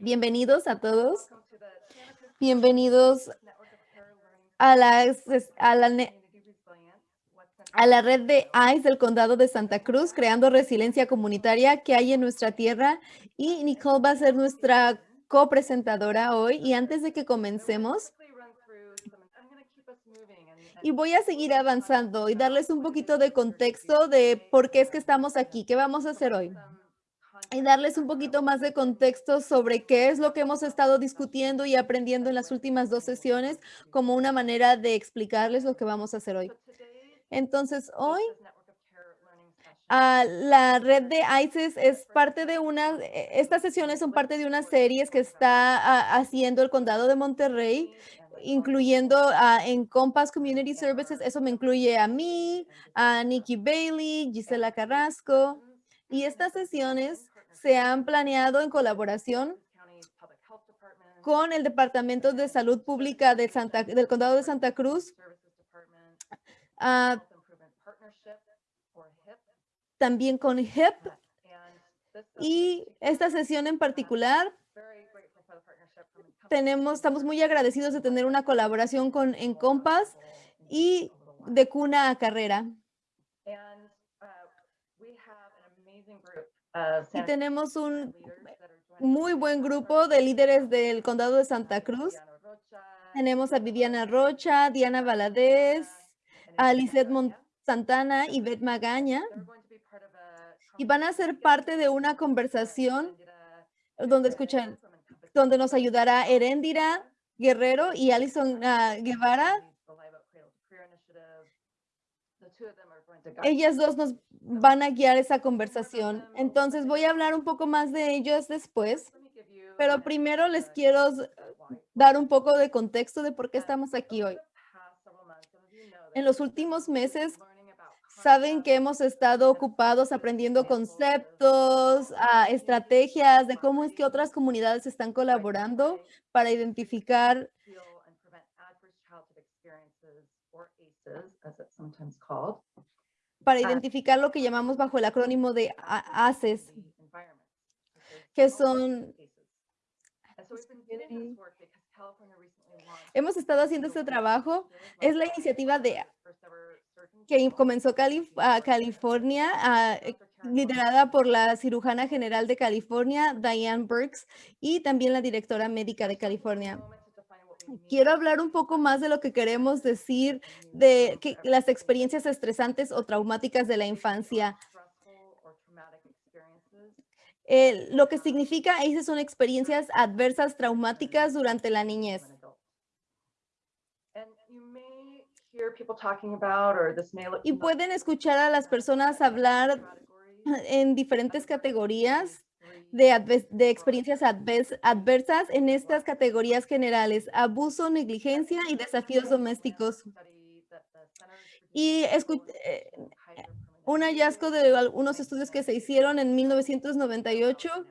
Bienvenidos a todos. Bienvenidos a la, a la, a la red de ICE del Condado de Santa Cruz, creando resiliencia comunitaria que hay en nuestra tierra. Y Nicole va a ser nuestra copresentadora hoy. Y antes de que comencemos, y voy a seguir avanzando y darles un poquito de contexto de por qué es que estamos aquí, qué vamos a hacer hoy y darles un poquito más de contexto sobre qué es lo que hemos estado discutiendo y aprendiendo en las últimas dos sesiones como una manera de explicarles lo que vamos a hacer hoy. Entonces, hoy la red de ISIS es parte de una, estas sesiones son parte de unas series que está haciendo el condado de Monterrey, incluyendo en Compass Community Services. Eso me incluye a mí, a Nikki Bailey, Gisela Carrasco. Y estas sesiones se han planeado en colaboración con el Departamento de Salud Pública del Condado de Santa Cruz, ah, también con HIP, y esta sesión en particular tenemos, estamos muy agradecidos de tener una colaboración con Encompass y de Cuna a Carrera. Y tenemos un muy buen grupo de líderes del condado de Santa Cruz. Tenemos a Viviana Rocha, Diana Valadez, a Lizeth Santana y Beth Magaña. Y van a ser parte de una conversación donde escuchan, donde nos ayudará Erendira Guerrero y Alison ah, Guevara. ellas dos nos van a guiar esa conversación. Entonces voy a hablar un poco más de ellos después, pero primero les quiero dar un poco de contexto de por qué estamos aquí hoy. En los últimos meses, saben que hemos estado ocupados aprendiendo conceptos, ah, estrategias de cómo es que otras comunidades están colaborando para identificar para identificar lo que llamamos bajo el acrónimo de ACES, que son... Hemos estado haciendo este trabajo. Es la iniciativa de que comenzó California, eh, liderada por la cirujana general de California, Diane Burks, y también la directora médica de California quiero hablar un poco más de lo que queremos decir de que las experiencias estresantes o traumáticas de la infancia. lo que significa esas son experiencias adversas traumáticas durante la niñez. Y pueden escuchar a las personas hablar en diferentes categorías de, experiencias adversas en estas categorías generales, abuso, negligencia y desafíos domésticos. Y eh, un hallazgo de algunos estudios que se hicieron en 1998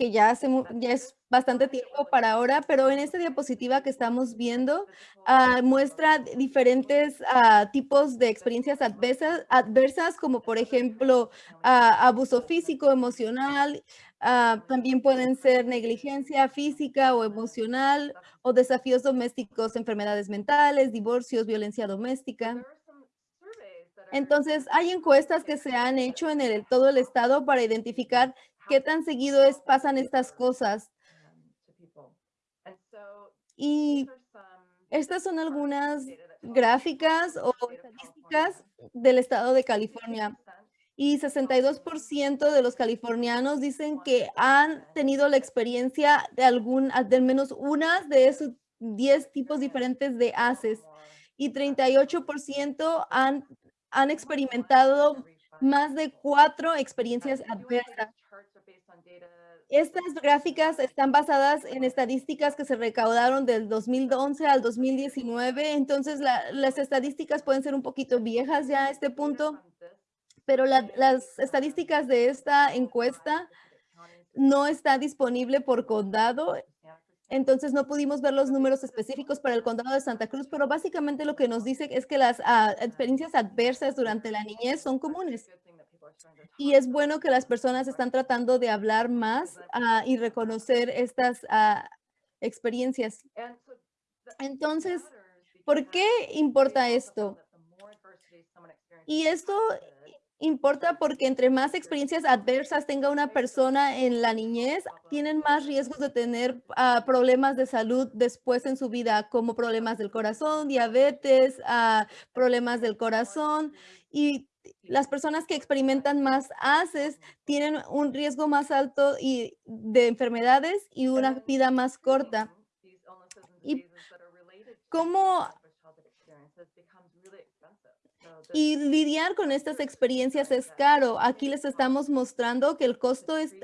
que ya, hace, ya es bastante tiempo para ahora, pero en esta diapositiva que estamos viendo ah, muestra diferentes ah, tipos de experiencias adversas, adversas como por ejemplo ah, abuso físico, emocional, también pueden ser negligencia física o emocional o desafíos domésticos, enfermedades mentales, divorcios, violencia doméstica. Entonces, hay encuestas que se han hecho en el, todo el estado para identificar qué tan seguido es, pasan estas cosas. Y estas son algunas gráficas o estadísticas del estado de California. Y 62% de los californianos dicen que han tenido la experiencia de algún, de menos una de esos 10 tipos diferentes de ACES. Y 38% han, han experimentado más de cuatro experiencias adversas. Estas gráficas están basadas en estadísticas que se recaudaron del 2011 al 2019, entonces las estadísticas pueden ser un poquito viejas ya a este punto, pero las estadísticas de esta encuesta no está disponible por condado, entonces no pudimos ver los números específicos para el condado de Santa Cruz, pero básicamente lo que nos dice es que las ah, experiencias adversas durante la niñez son comunes. Y es bueno que las personas están tratando de hablar más, ah, y reconocer estas, ah, experiencias. Entonces, ¿por qué importa esto? Y esto importa porque entre más experiencias adversas tenga una persona en la niñez, tienen más riesgos de tener ah, problemas de salud después en su vida, como problemas del corazón, diabetes, problemas del corazón. Y las personas que experimentan más ACEs tienen un riesgo más alto y de enfermedades y una vida más corta. Y cómo y lidiar con estas experiencias es caro. Aquí les estamos mostrando que el costo es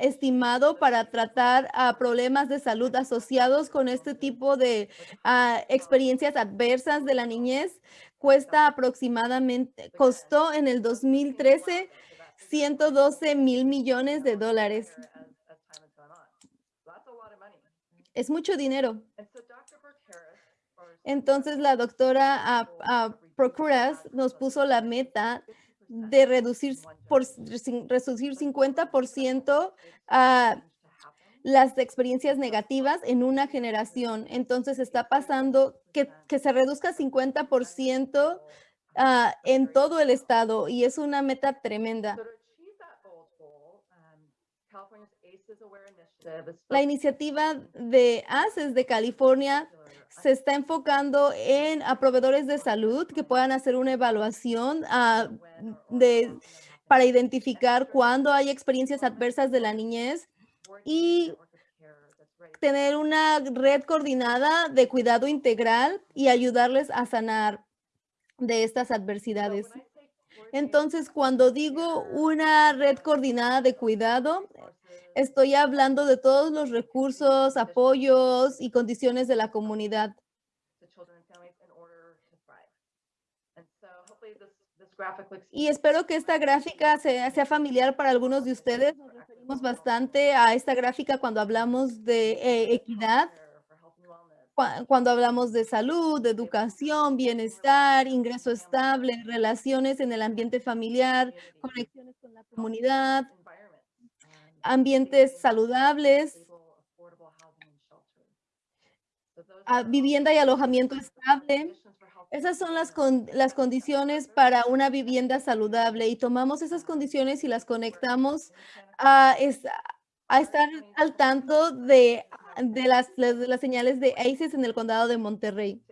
estimado para tratar a problemas de salud asociados con este tipo de ah, experiencias adversas de la niñez. Cuesta aproximadamente, costó en el 2013 112 mil millones de dólares. Es mucho dinero. Entonces la doctora Procuras nos puso la meta de reducir, por, reducir 50% a las experiencias negativas en una generación. Entonces está pasando que, que se reduzca 50% uh, en todo el estado y es una meta tremenda. La iniciativa de ACES de California se está enfocando en proveedores de salud que puedan hacer una evaluación ah, de, para identificar cuándo hay experiencias adversas de la niñez y tener una red coordinada de cuidado integral y ayudarles a sanar de estas adversidades. Entonces, cuando digo una red coordinada de cuidado, Estoy hablando de todos los recursos, apoyos y condiciones de la comunidad. Y espero que esta gráfica sea, familiar para algunos de ustedes. Bastante a esta gráfica cuando hablamos de eh, equidad, cuando hablamos de salud, educación, bienestar, ingreso estable, relaciones en el ambiente familiar, conexiones con la comunidad, ambientes saludables, vivienda y alojamiento estable. Esas son las, las condiciones para una vivienda saludable y tomamos esas condiciones y las conectamos a, estar al tanto de, de, las, señales de ACES en el condado de Monterrey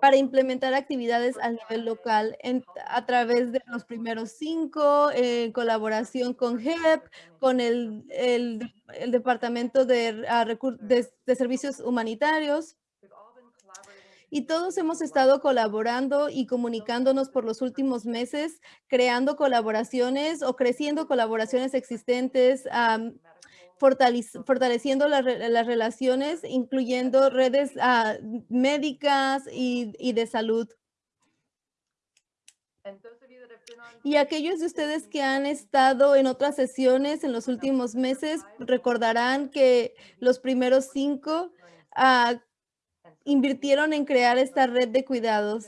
para implementar actividades a nivel local a través de los primeros cinco, en colaboración con HEP, con el, el, Departamento de, de, de Servicios Humanitarios. Y todos hemos estado colaborando y comunicándonos por los últimos meses, creando colaboraciones o creciendo colaboraciones existentes, fortaleciendo las relaciones, incluyendo redes ah, médicas y, de salud. Y aquellos de ustedes que han estado en otras sesiones en los últimos meses recordarán que los primeros cinco ah, invirtieron en crear esta red de cuidados.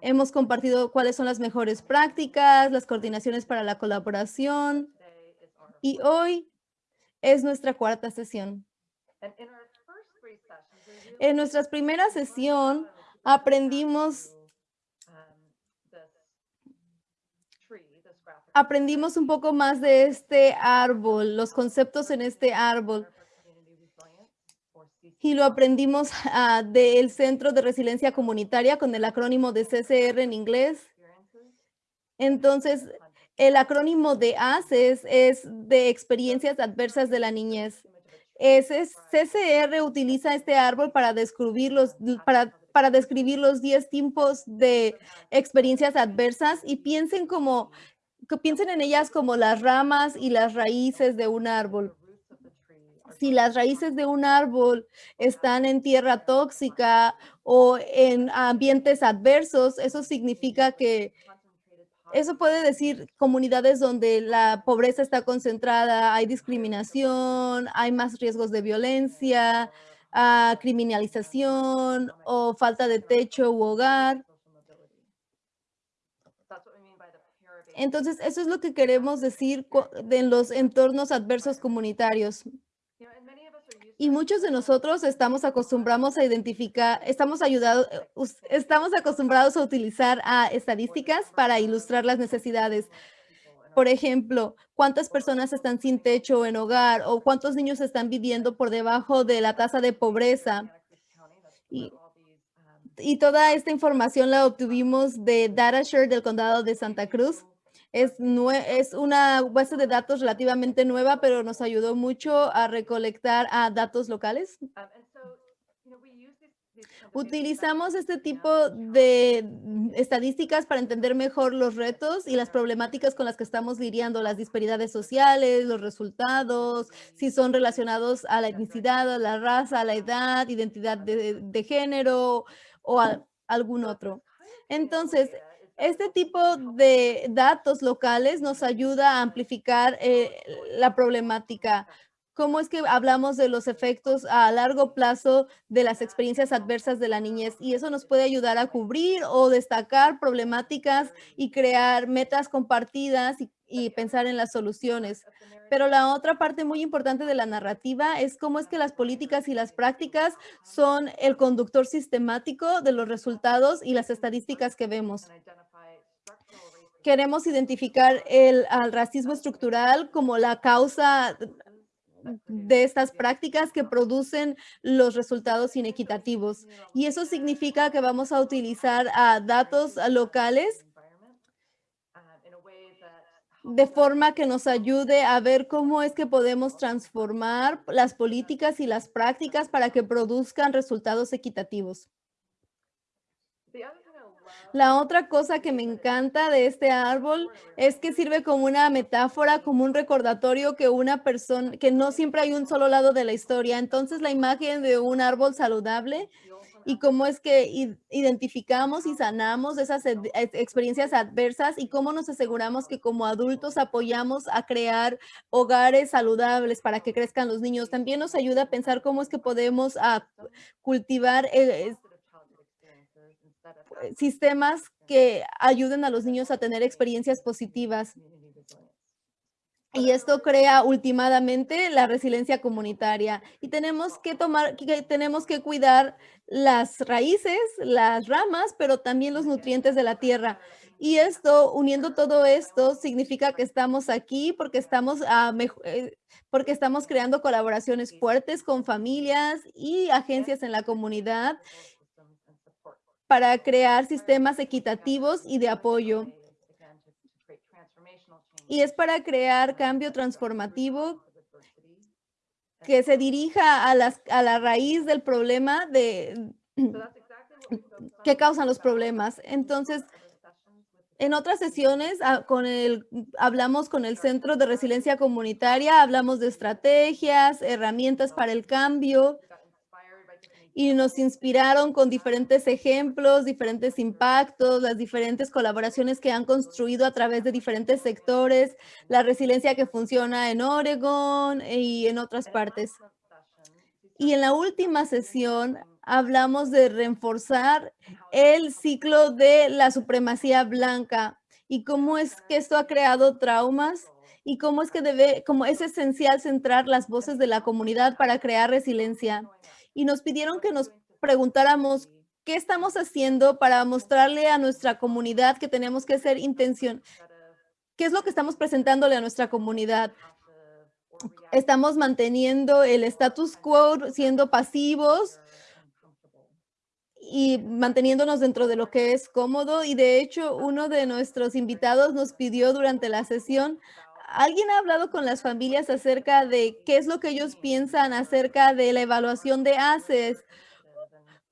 Hemos compartido cuáles son las mejores prácticas, las coordinaciones para la colaboración, y hoy es nuestra cuarta sesión. En nuestra primera sesión aprendimos aprendimos un poco más de este árbol, los conceptos en este árbol. Y lo aprendimos ah, del Centro de Resiliencia Comunitaria con el acrónimo de CCR en inglés. Entonces, el acrónimo de ACES es de experiencias adversas de la niñez. Ese CCR utiliza este árbol para describir los, para, para describir los 10 tipos de experiencias adversas y piensen como piensen en ellas como las ramas y las raíces de un árbol. Si las raíces de un árbol están en tierra tóxica o en ambientes adversos, eso significa que eso puede decir comunidades donde la pobreza está concentrada, hay discriminación, hay más riesgos de violencia, ah, criminalización o falta de techo u hogar. Entonces, eso es lo que queremos decir de los entornos adversos comunitarios. Y muchos de nosotros estamos acostumbrados a identificar, estamos ayudados, estamos acostumbrados a utilizar a estadísticas para ilustrar las necesidades. Por ejemplo, cuántas personas están sin techo en hogar o cuántos niños están viviendo por debajo de la tasa de pobreza. Y, y toda esta información la obtuvimos de DataShare del condado de Santa Cruz. Es, es una base de datos relativamente nueva, pero nos ayudó mucho a recolectar a datos locales. Utilizamos este tipo de mm, estadísticas para entender mejor los retos y las problemáticas con las que estamos lidiando, las disparidades sociales, los resultados, si son relacionados a la etnicidad, a la raza, a la edad, identidad de, género o a algún otro. Entonces, este tipo de datos locales nos ayuda a amplificar eh, la problemática. ¿Cómo es que hablamos de los efectos a largo plazo de las experiencias adversas de la niñez? Y eso nos puede ayudar a cubrir o destacar problemáticas y crear metas compartidas y pensar en las soluciones. Pero la otra parte muy importante de la narrativa es cómo es que las políticas y las prácticas son el conductor sistemático de los resultados y las estadísticas que vemos queremos identificar el al racismo estructural como la causa de estas prácticas que producen los resultados inequitativos. Y eso significa que vamos a utilizar a datos locales de forma que nos ayude a ver cómo es que podemos transformar las políticas y las prácticas para que produzcan resultados equitativos. La otra cosa que me encanta de este árbol es que sirve como una metáfora, como un recordatorio que una persona, que no siempre hay un solo lado de la historia. Entonces la imagen de un árbol saludable y cómo es que identificamos y sanamos esas experiencias adversas y cómo nos aseguramos que como adultos apoyamos a crear hogares saludables para que crezcan los niños. También nos ayuda a pensar cómo es que podemos ah, cultivar eh, sistemas que ayuden a los niños a tener experiencias positivas. Y esto crea últimamente la resiliencia comunitaria. Y tenemos que tomar, que tenemos que cuidar las raíces, las ramas, pero también los nutrientes de la tierra. Y esto, uniendo todo esto, significa que estamos aquí porque estamos, a, eh, porque estamos creando colaboraciones fuertes con familias y agencias en la comunidad para crear sistemas equitativos y de apoyo. Y es para crear cambio transformativo que se dirija a, las, a la raíz del problema de que causan los problemas. Entonces, en otras sesiones ah, con el, hablamos con el Centro de Resiliencia Comunitaria, hablamos de estrategias, herramientas para el cambio, y nos inspiraron con diferentes ejemplos, diferentes impactos, las diferentes colaboraciones que han construido a través de diferentes sectores, la resiliencia que funciona en Oregon y en otras partes. Y en la última sesión hablamos de reforzar el ciclo de la supremacía blanca y cómo es que esto ha creado traumas y cómo es que debe, cómo es esencial centrar las voces de la comunidad para crear resiliencia y nos pidieron que nos preguntáramos qué estamos haciendo para mostrarle a nuestra comunidad que tenemos que ser intención. ¿Qué es lo que estamos presentándole a nuestra comunidad? Estamos manteniendo el status quo, siendo pasivos y manteniéndonos dentro de lo que es cómodo. Y de hecho, uno de nuestros invitados nos pidió durante la sesión ¿Alguien ha hablado con las familias acerca de qué es lo que ellos piensan acerca de la evaluación de ACES?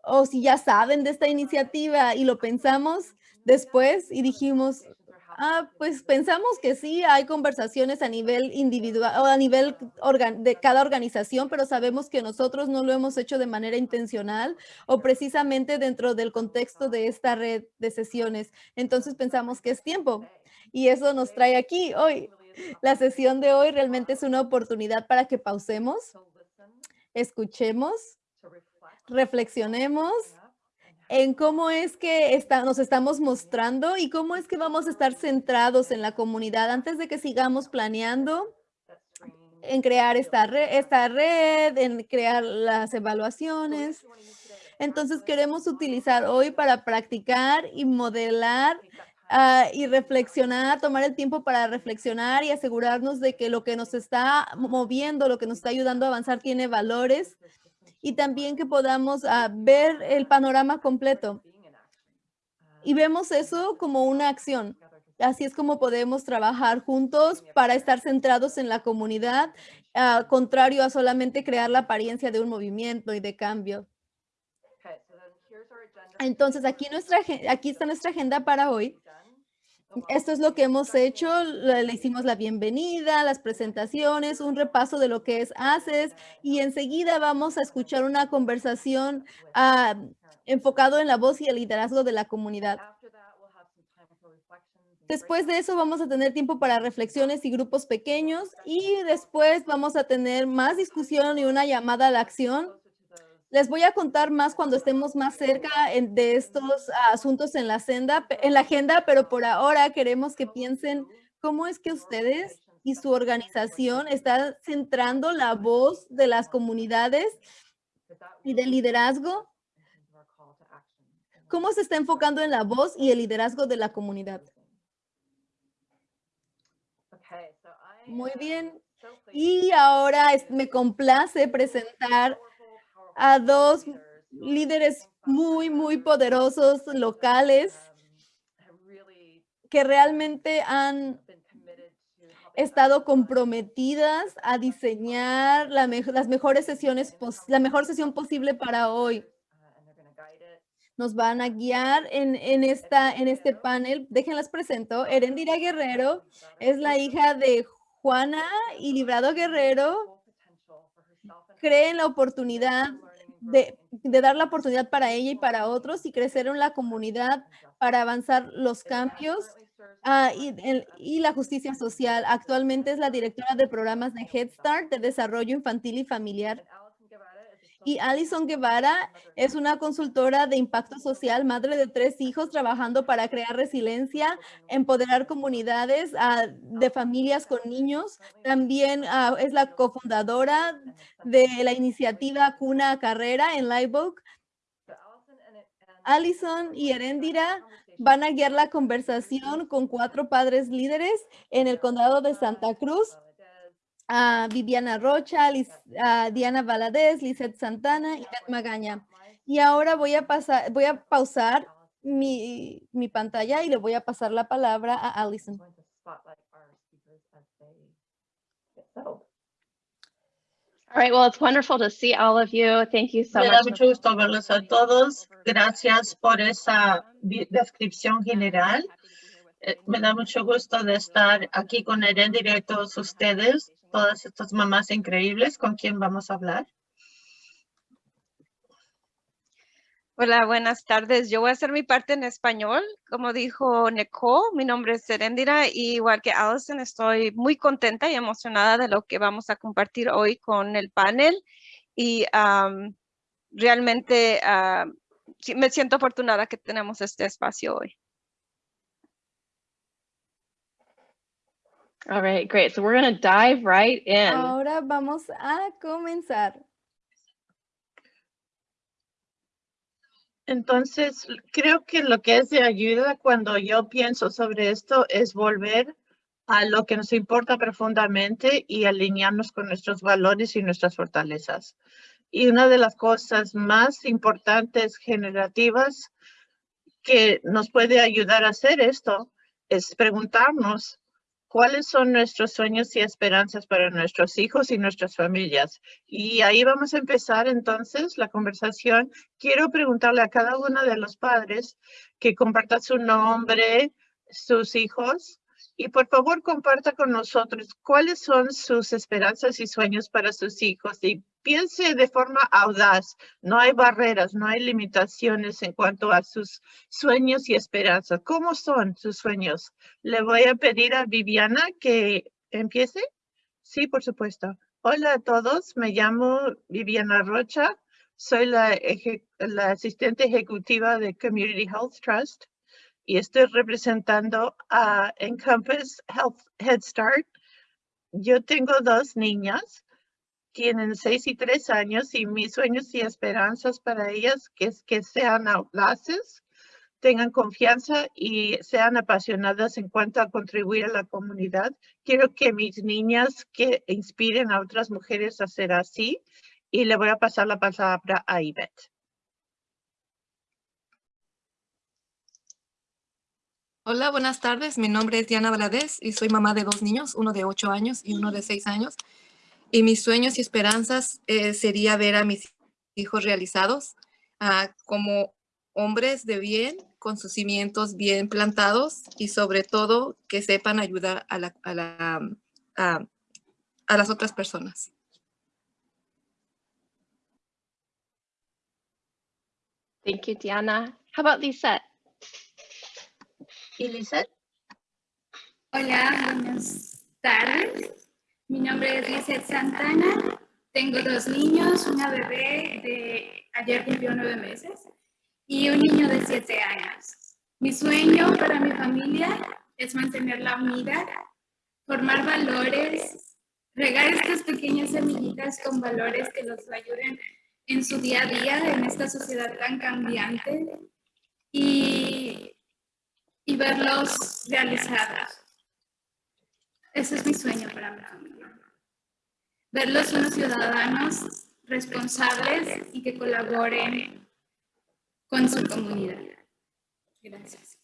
O si ya saben de esta iniciativa y lo pensamos después y dijimos, ah, pues pensamos que sí, hay conversaciones a nivel individual o a nivel de cada organización, pero sabemos que nosotros no lo hemos hecho de manera intencional o precisamente dentro del contexto de esta red de sesiones. Entonces pensamos que es tiempo y eso nos trae aquí hoy la sesión de hoy realmente es una oportunidad para que pausemos, escuchemos, reflexionemos en cómo es que está, nos estamos mostrando y cómo es que vamos a estar centrados en la comunidad antes de que sigamos planeando en crear esta red, esta red, en crear las evaluaciones. Entonces queremos utilizar hoy para practicar y modelar uh, y reflexionar, tomar el tiempo para reflexionar y asegurarnos de que lo que nos está moviendo, lo que nos está ayudando a avanzar tiene valores y también que podamos uh, ver el panorama completo. Y vemos eso como una acción. Así es como podemos trabajar juntos para estar centrados en la comunidad, uh, contrario a solamente crear la apariencia de un movimiento y de cambio. Entonces, aquí, nuestra, aquí está nuestra agenda para hoy. Esto es lo que hemos hecho. Le hicimos la bienvenida, las presentaciones, un repaso de lo que es ACES y enseguida vamos a escuchar una conversación uh, enfocado en la voz y el liderazgo de la comunidad. Después de eso vamos a tener tiempo para reflexiones y grupos pequeños y después vamos a tener más discusión y una llamada a la acción. Les voy a contar más cuando estemos más cerca de estos asuntos en la, senda, en la agenda, pero por ahora queremos que piensen cómo es que ustedes y su organización están centrando la voz de las comunidades y del liderazgo. ¿Cómo se está enfocando en la voz y el liderazgo de la comunidad? Muy bien. Y ahora me complace presentar a dos líderes muy, muy poderosos locales que realmente han estado comprometidas a diseñar la las mejores sesiones, la mejor sesión posible para hoy. Nos van a guiar en, en, esta, en este panel. Déjenlas presento. Erendira Guerrero es la hija de Juana y Librado Guerrero creen la oportunidad de, dar la oportunidad para ella y para otros y crecer en la comunidad para avanzar los cambios. Ah, y, y, la justicia social. Actualmente es la directora de programas de Head Start de desarrollo infantil y familiar. Y Alison Guevara es una consultora de impacto social, madre de tres hijos, trabajando para crear resiliencia, empoderar comunidades uh, de familias con niños. También uh, es la cofundadora de la iniciativa Cuna Carrera en Livebook. Alison y Erendira van a guiar la conversación con cuatro padres líderes en el condado de Santa Cruz a Viviana Rocha, a Diana Valadez, Lizeth Santana y Beth Magaña. Y ahora voy a, pasar, voy a pausar mi, mi pantalla y le voy a pasar la palabra a Alison. All right, well, it's wonderful to see all of you. Thank you so Me much. da mucho gusto verlos a todos. Gracias por esa descripción general. Eh, me da mucho gusto de estar aquí con Erendira y todos ustedes todas estas mamás increíbles con quien vamos a hablar. Hola, buenas tardes. Yo voy a hacer mi parte en español. Como dijo Nicole, mi nombre es Serendira y igual que Allison, estoy muy contenta y emocionada de lo que vamos a compartir hoy con el panel. Y realmente me siento afortunada que tenemos este espacio hoy. All right, great. So we're going to dive right in. Ahora vamos a comenzar. Entonces, creo que lo que es de ayuda cuando yo pienso sobre esto es volver a lo que nos importa profundamente y alinearnos con nuestros valores y nuestras fortalezas. Y una de las cosas más importantes generativas que nos puede ayudar a hacer esto es preguntarnos cuáles son nuestros sueños y esperanzas para nuestros hijos y nuestras familias. Y ahí vamos a empezar entonces la conversación. Quiero preguntarle a cada uno de los padres que comparta su nombre, sus hijos, y por favor comparta con nosotros cuáles son sus esperanzas y sueños para sus hijos y piense de forma audaz. No hay barreras, no hay limitaciones en cuanto a sus sueños y esperanzas. ¿Cómo son sus sueños? Le voy a pedir a Viviana que empiece. Sí, por supuesto. Hola a todos, me llamo Viviana Rocha. Soy la, la asistente ejecutiva de Community Health Trust y estoy representando a Encompass Health Head Start. Yo tengo dos niñas, tienen seis y tres años y mis sueños y esperanzas para ellas que es que sean audaces, tengan confianza y sean apasionadas en cuanto a contribuir a la comunidad. Quiero que mis niñas que inspiren a otras mujeres a ser así y le voy a pasar la palabra a Ivette. Hola, buenas tardes. Mi nombre es Diana Valadez y soy mamá de dos niños, uno de ocho años y uno de seis años. Y mis sueños y esperanzas eh, sería ver a mis hijos realizados ah, como hombres de bien, con sus cimientos bien plantados y sobre todo que sepan ayudar a, a la, a- a las otras personas. Thank you, Diana. How about Lisette? ¿Y Lizette? Hola, buenas tardes. Mi nombre es Lizeth Santana. Tengo dos niños, una bebé de ayer cumplió nueve meses y un niño de siete años. Mi sueño para mi familia es mantenerla unida, formar valores, regar estas pequeñas semillitas con valores que los ayuden en su día a día en esta sociedad tan cambiante y, y verlos realizados. Ese es mi sueño para mi familia. Verlos unos ciudadanos responsables y que colaboren con su comunidad. Gracias.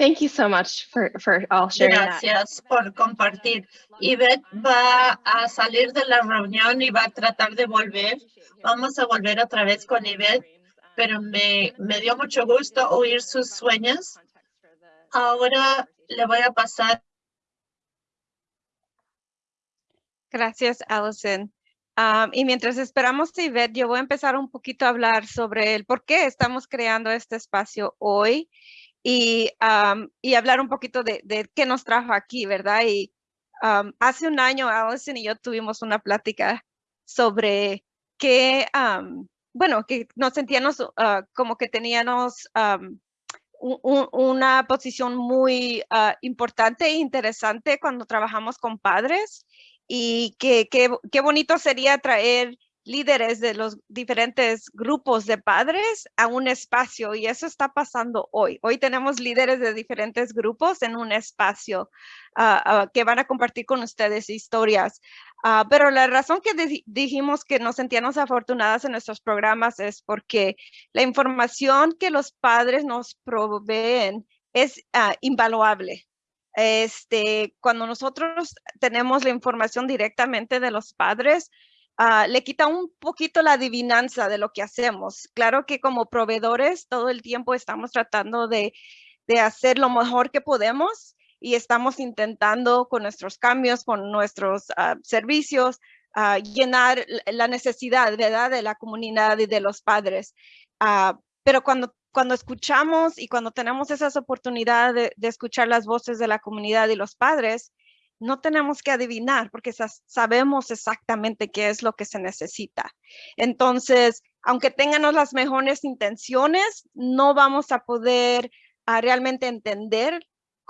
Thank you so much for, for all sharing that. Gracias por compartir. Ivette va a salir de la reunión y va a tratar de volver. Vamos a volver otra vez con Ivette, pero me, me dio mucho gusto oír sus sueños. Ahora le voy a pasar. Gracias, Allison. Am, y mientras esperamos a Ivette, yo voy a empezar un poquito a hablar sobre el por qué estamos creando este espacio hoy y, y hablar un poquito de, qué nos trajo aquí, ¿verdad? Y hace un año, Allison y yo tuvimos una plática sobre que, bueno, que nos sentíamos ah, como que teníamos am, un- un- una posición muy ah, importante e interesante cuando trabajamos con padres y que qué bonito sería traer líderes de los diferentes grupos de padres a un espacio y eso está pasando hoy. Hoy tenemos líderes de diferentes grupos en un espacio ah, ah, que van a compartir con ustedes historias. Ah, pero la razón que di- dijimos que nos sentíamos afortunadas en nuestros programas es porque la información que los padres nos proveen es invaluable. Este, cuando nosotros tenemos la información directamente de los padres, ah, le quita un poquito la adivinanza de lo que hacemos. Claro que como proveedores todo el tiempo estamos tratando de, de hacer lo mejor que podemos y estamos intentando con nuestros cambios, con nuestros ah, servicios, ah, llenar la necesidad ¿verdad? de la comunidad y de los padres. Pero cuando, cuando escuchamos y cuando tenemos esas oportunidades de, de escuchar las voces de la comunidad y los padres, no tenemos que adivinar porque sa- sabemos exactamente qué es lo que se necesita. Entonces, aunque tengamos las mejores intenciones, no vamos a poder ah, realmente entender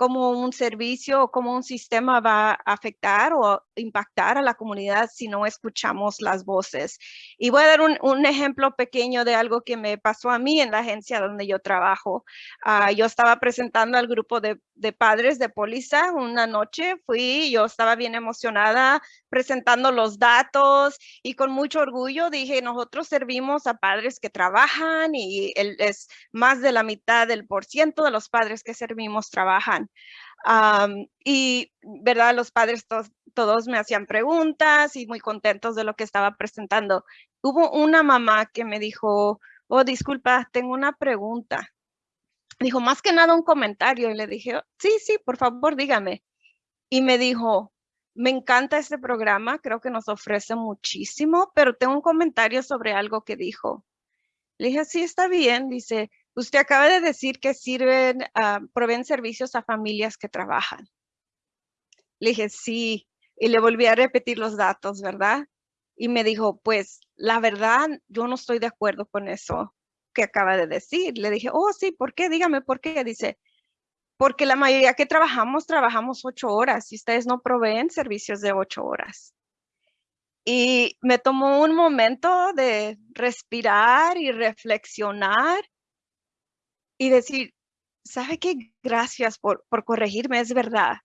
cómo un servicio o cómo un sistema va a afectar o impactar a la comunidad si no escuchamos las voces. Y voy a dar un, un ejemplo pequeño de algo que me pasó a mí en la agencia donde yo trabajo. Ah, yo estaba presentando al grupo de, de padres de póliza una noche, fui, yo estaba bien emocionada presentando los datos y con mucho orgullo dije, nosotros servimos a padres que trabajan y el- es más de la mitad del por ciento de los padres que servimos trabajan. Y, ¿verdad? Los padres todos me hacían preguntas y muy contentos de lo que estaba presentando. Hubo una mamá que me dijo, oh, disculpa, tengo una pregunta. Dijo, más que nada un comentario. Y le dije, "Oh, sí, sí, por favor, dígame. Y me dijo, me encanta este programa, creo que nos ofrece muchísimo, pero tengo un comentario sobre algo que dijo. Le dije, sí, está bien. Dice, usted acaba de decir que sirven, ah, proveen servicios a familias que trabajan. Le dije, sí. y le volví a repetir los datos, ¿verdad? Y me dijo, pues la verdad, yo no estoy de acuerdo con eso que acaba de decir. Le dije, oh, sí, ¿por qué? Dígame por qué. Dice, porque la mayoría que trabajamos, trabajamos ocho horas y ustedes no proveen servicios de ocho horas. Y me tomó un momento de respirar y reflexionar y decir, ¿sabe qué? Gracias por, por corregirme, es verdad.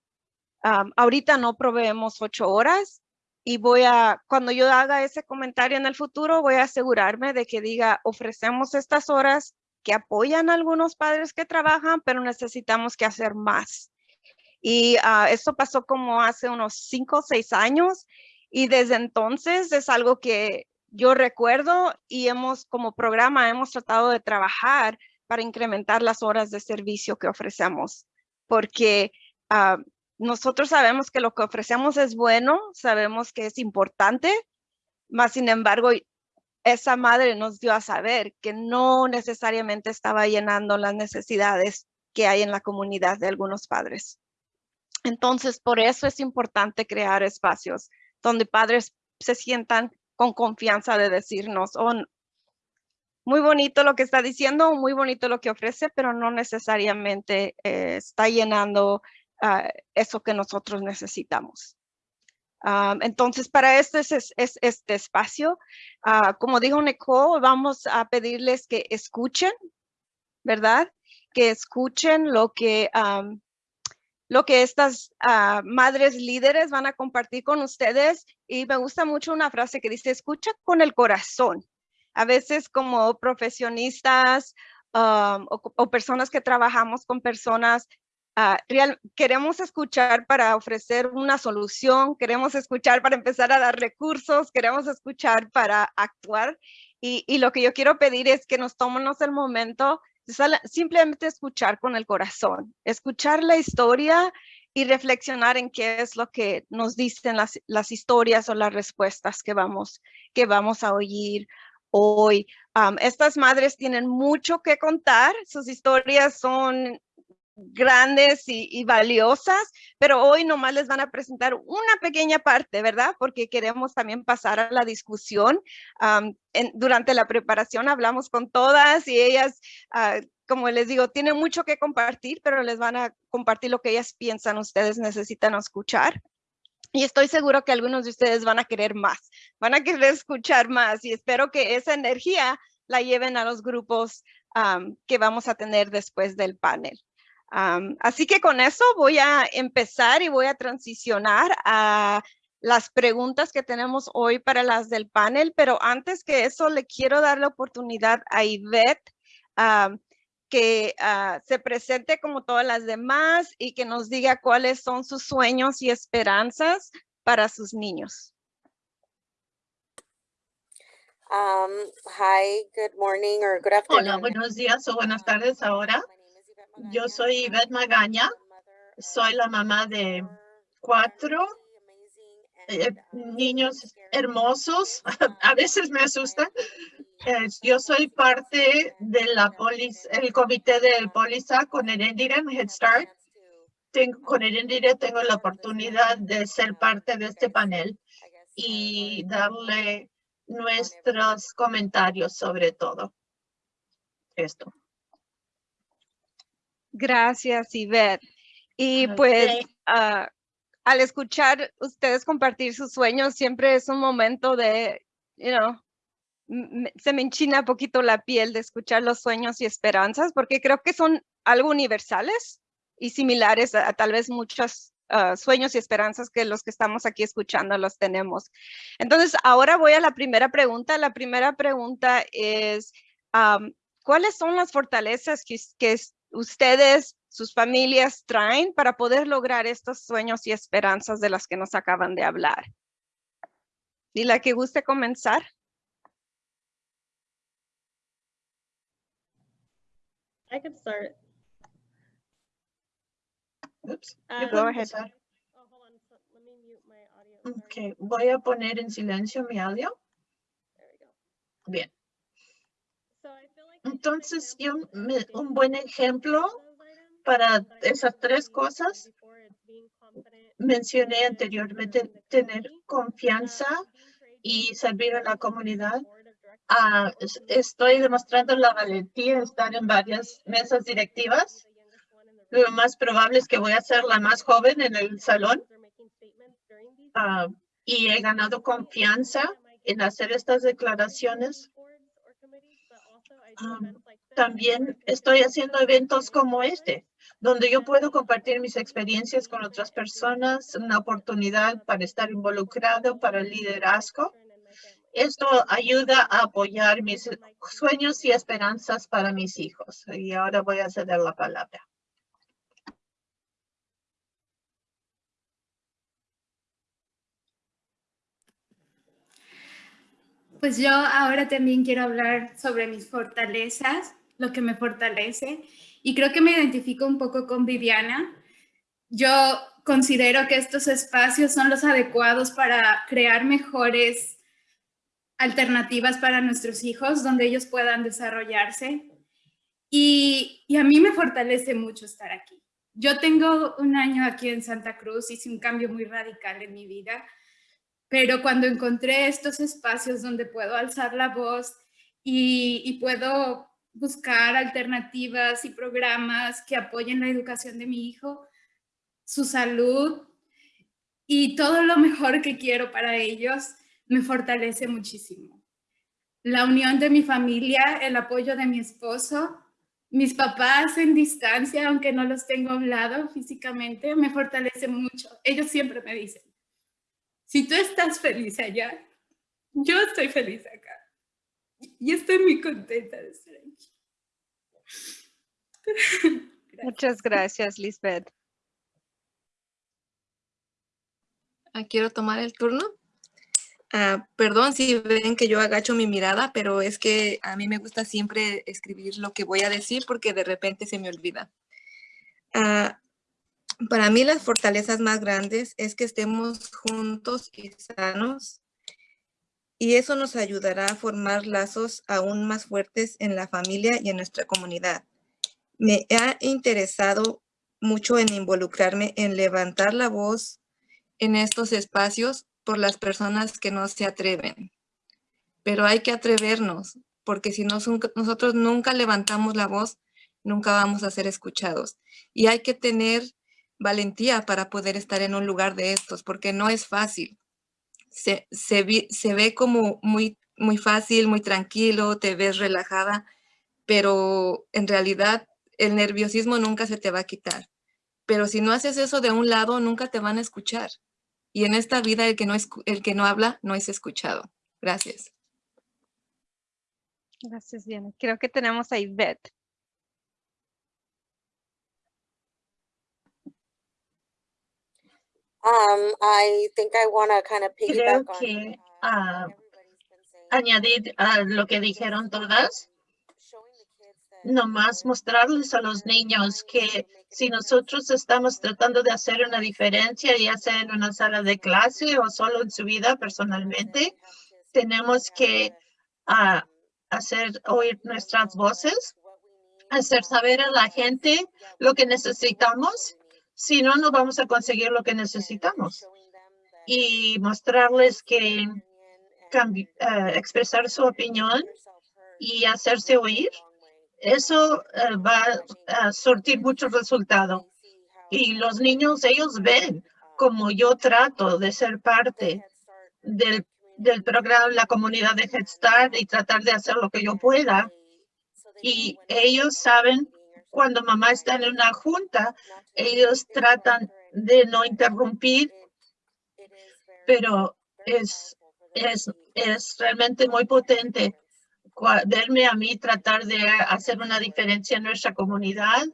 ahorita no proveemos ocho horas y voy a, cuando yo haga ese comentario en el futuro, voy a asegurarme de que diga, ofrecemos estas horas que apoyan a algunos padres que trabajan, pero necesitamos que hacer más. Y uh, esto pasó como hace unos cinco o seis años y desde entonces es algo que yo recuerdo y hemos como programa hemos tratado de trabajar para incrementar las horas de servicio que ofrecemos, porque uh, nosotros sabemos que lo que ofrecemos es bueno, sabemos que es importante, más sin embargo, esa madre nos dio a saber que no necesariamente estaba llenando las necesidades que hay en la comunidad de algunos padres. Entonces, por eso es importante crear espacios donde padres se sientan con confianza de decirnos, oh, muy bonito lo que está diciendo, muy bonito lo que ofrece, pero no necesariamente eh, está llenando ah, eso que nosotros necesitamos. Ah, entonces, para este, es, este espacio, ah, como dijo Nicole, vamos a pedirles que escuchen, ¿verdad? Que escuchen lo que lo que estas madres líderes van a compartir con ustedes. Y me gusta mucho una frase que dice, escucha con el corazón. A veces como profesionistas o, personas que trabajamos con personas, ah, queremos escuchar para ofrecer una solución, queremos escuchar para empezar a dar recursos, queremos escuchar para actuar. Y, y lo que yo quiero pedir es que nos tomemos el momento simplemente escuchar con el corazón, escuchar la historia y reflexionar en qué es lo que nos dicen las, las historias o las respuestas que vamos, que vamos a oír hoy. estas madres tienen mucho que contar, sus historias son grandes y, valiosas, pero hoy nomás les van a presentar una pequeña parte, ¿verdad? Porque queremos también pasar a la discusión. durante la preparación hablamos con todas y ellas, ah, como les digo, tienen mucho que compartir, pero les van a compartir lo que ellas piensan, ustedes necesitan escuchar. Y estoy seguro que algunos de ustedes van a querer más, van a querer escuchar más y espero que esa energía la lleven a los grupos que vamos a tener después del panel. Así que con eso voy a empezar y voy a transicionar a las preguntas que tenemos hoy para las del panel, pero antes que eso le quiero dar la oportunidad a Ivette que ah, se presente como todas las demás y que nos diga cuáles son sus sueños y esperanzas para sus niños. Um, hi, good morning or good afternoon. Hola, buenos días o buenas tardes ahora. Yo soy Ivette Magaña, soy la mamá de cuatro eh, niños hermosos, a veces me asustan. Yo soy parte de la el comité del Polisa con Erendira en Head Start. Tengo, con Erendira tengo la oportunidad de ser parte de este panel y darle nuestros comentarios sobre todo esto. Gracias, Ivette. Y pues ah, al escuchar ustedes compartir sus sueños, siempre es un momento de, you know, se me enchina poquito la piel de escuchar los sueños y esperanzas, porque creo que son algo universales y similares a, tal vez muchos ah, sueños y esperanzas que los que estamos aquí escuchando los tenemos. Entonces, ahora voy a la primera pregunta. La primera pregunta es, ¿cuáles son las fortalezas que, que, ustedes, sus familias traen para poder lograr estos sueños y esperanzas de las que nos acaban de hablar. ¿Y la que guste comenzar? I can start. Oops, um, go ahead. Oh, hold on. let me mute my audio. Okay, voy a poner en silencio mi audio. There we go. Bien. Entonces, un, un buen ejemplo para esas tres cosas mencioné anteriormente, tener confianza y servir a la comunidad. Ah, es- estoy demostrando la valentía de estar en varias mesas directivas. Lo más probable es que voy a ser la más joven en el salón ah, y he ganado confianza en hacer estas declaraciones. Um, También estoy haciendo eventos como este, donde yo puedo compartir mis experiencias con otras personas, una oportunidad para estar involucrado, para el liderazgo. Esto ayuda a apoyar mis sueños y esperanzas para mis hijos. Y ahora voy a ceder la palabra. Pues yo ahora también quiero hablar sobre mis fortalezas, lo que me fortalece. Y creo que me identifico un poco con Viviana. Yo considero que estos espacios son los adecuados para crear mejores alternativas para nuestros hijos, donde ellos puedan desarrollarse. Y, y a mí me fortalece mucho estar aquí. Yo tengo un año aquí en Santa Cruz, hice un cambio muy radical en mi vida pero cuando encontré estos espacios donde puedo alzar la voz y, y, puedo buscar alternativas y programas que apoyen la educación de mi hijo, su salud y todo lo mejor que quiero para ellos, me fortalece muchísimo. La unión de mi familia, el apoyo de mi esposo, mis papás en distancia, aunque no los tengo hablado físicamente, me fortalece mucho. Ellos siempre me dicen, si tú estás feliz allá, yo estoy feliz acá. Y estoy muy contenta de estar aquí. Gracias. Muchas gracias, Lisbeth. Ah, quiero tomar el turno. Ah, perdón si ven que yo agacho mi mirada, pero es que a mí me gusta siempre escribir lo que voy a decir porque de repente se me olvida. Ah, para mí las fortalezas más grandes es que estemos juntos y sanos y eso nos ayudará a formar lazos aún más fuertes en la familia y en nuestra comunidad. Me ha interesado mucho en involucrarme en levantar la voz en estos espacios por las personas que no se atreven. Pero hay que atrevernos, porque si nos, nosotros nunca levantamos la voz, nunca vamos a ser escuchados. Y hay que tener valentía para poder estar en un lugar de estos, porque no es fácil. Se, se ve como muy, muy fácil, muy tranquilo, te ves relajada, pero en realidad el nerviosismo nunca se te va a quitar. Pero si no haces eso de un lado, nunca te van a escuchar. Y en esta vida el que no, es, el que no habla no es escuchado. Gracias. Gracias, Diana. Creo que tenemos a Ivette. Um, I think I want to kind of Creo piggyback on que uh, ah, añadir a lo que dijeron todas, showing the kids that nomás mostrarles a los niños que si nosotros estamos tratando de hacer una diferencia, ya sea en una sala de clase o solo en su vida personalmente, tenemos que ah, hacer oír nuestras voces, hacer saber a la gente lo que necesitamos. Si no, no vamos a conseguir lo que necesitamos. Y mostrarles que eh, expresar su opinión y hacerse oír, eso eh, va a surtir mucho resultado. Y los niños, ellos ven como yo trato de ser parte del, del programa, la comunidad de Head Start y tratar de hacer lo que yo pueda. Y ellos saben cuando mamá está en una junta, ellos tratan de no interrumpir, pero es, es, es realmente muy potente verme a mí tratar de hacer una diferencia en nuestra comunidad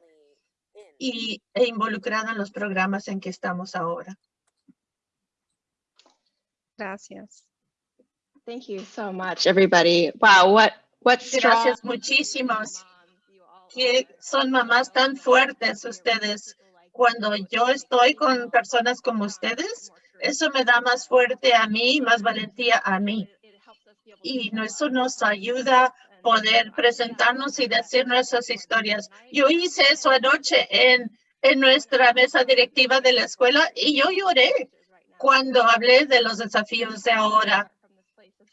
y, e involucrada en los programas en que estamos ahora. Gracias. Thank you so much, everybody. Wow, what what strong Gracias muchísimos. Que son mamás tan fuertes ustedes. Cuando yo estoy con personas como ustedes, eso me da más fuerte a mí, más valentía a mí. Y eso nos ayuda a poder presentarnos y decir nuestras historias. Yo hice eso anoche en en nuestra mesa directiva de la escuela y yo lloré cuando hablé de los desafíos de ahora.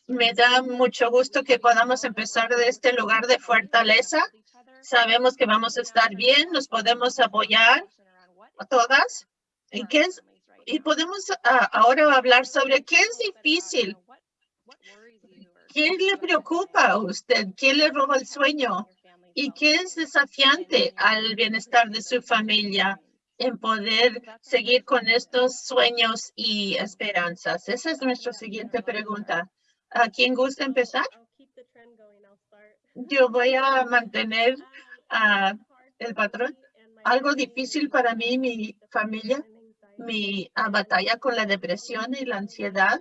Me da mucho gusto que podamos empezar de este lugar de fortaleza. Sabemos que vamos a estar bien, nos podemos apoyar todas. ¿Y, qué y podemos ah, ahora hablar sobre qué es difícil. ¿Qué le preocupa a usted? ¿Qué le roba el sueño? ¿Y qué es desafiante al bienestar de su familia en poder seguir con estos sueños y esperanzas? Esa es nuestra siguiente pregunta. ¿A quién gusta empezar? Yo voy a mantener ah, el patrón. Algo difícil para mí, mi familia, mi ah, batalla con la depresión y la ansiedad.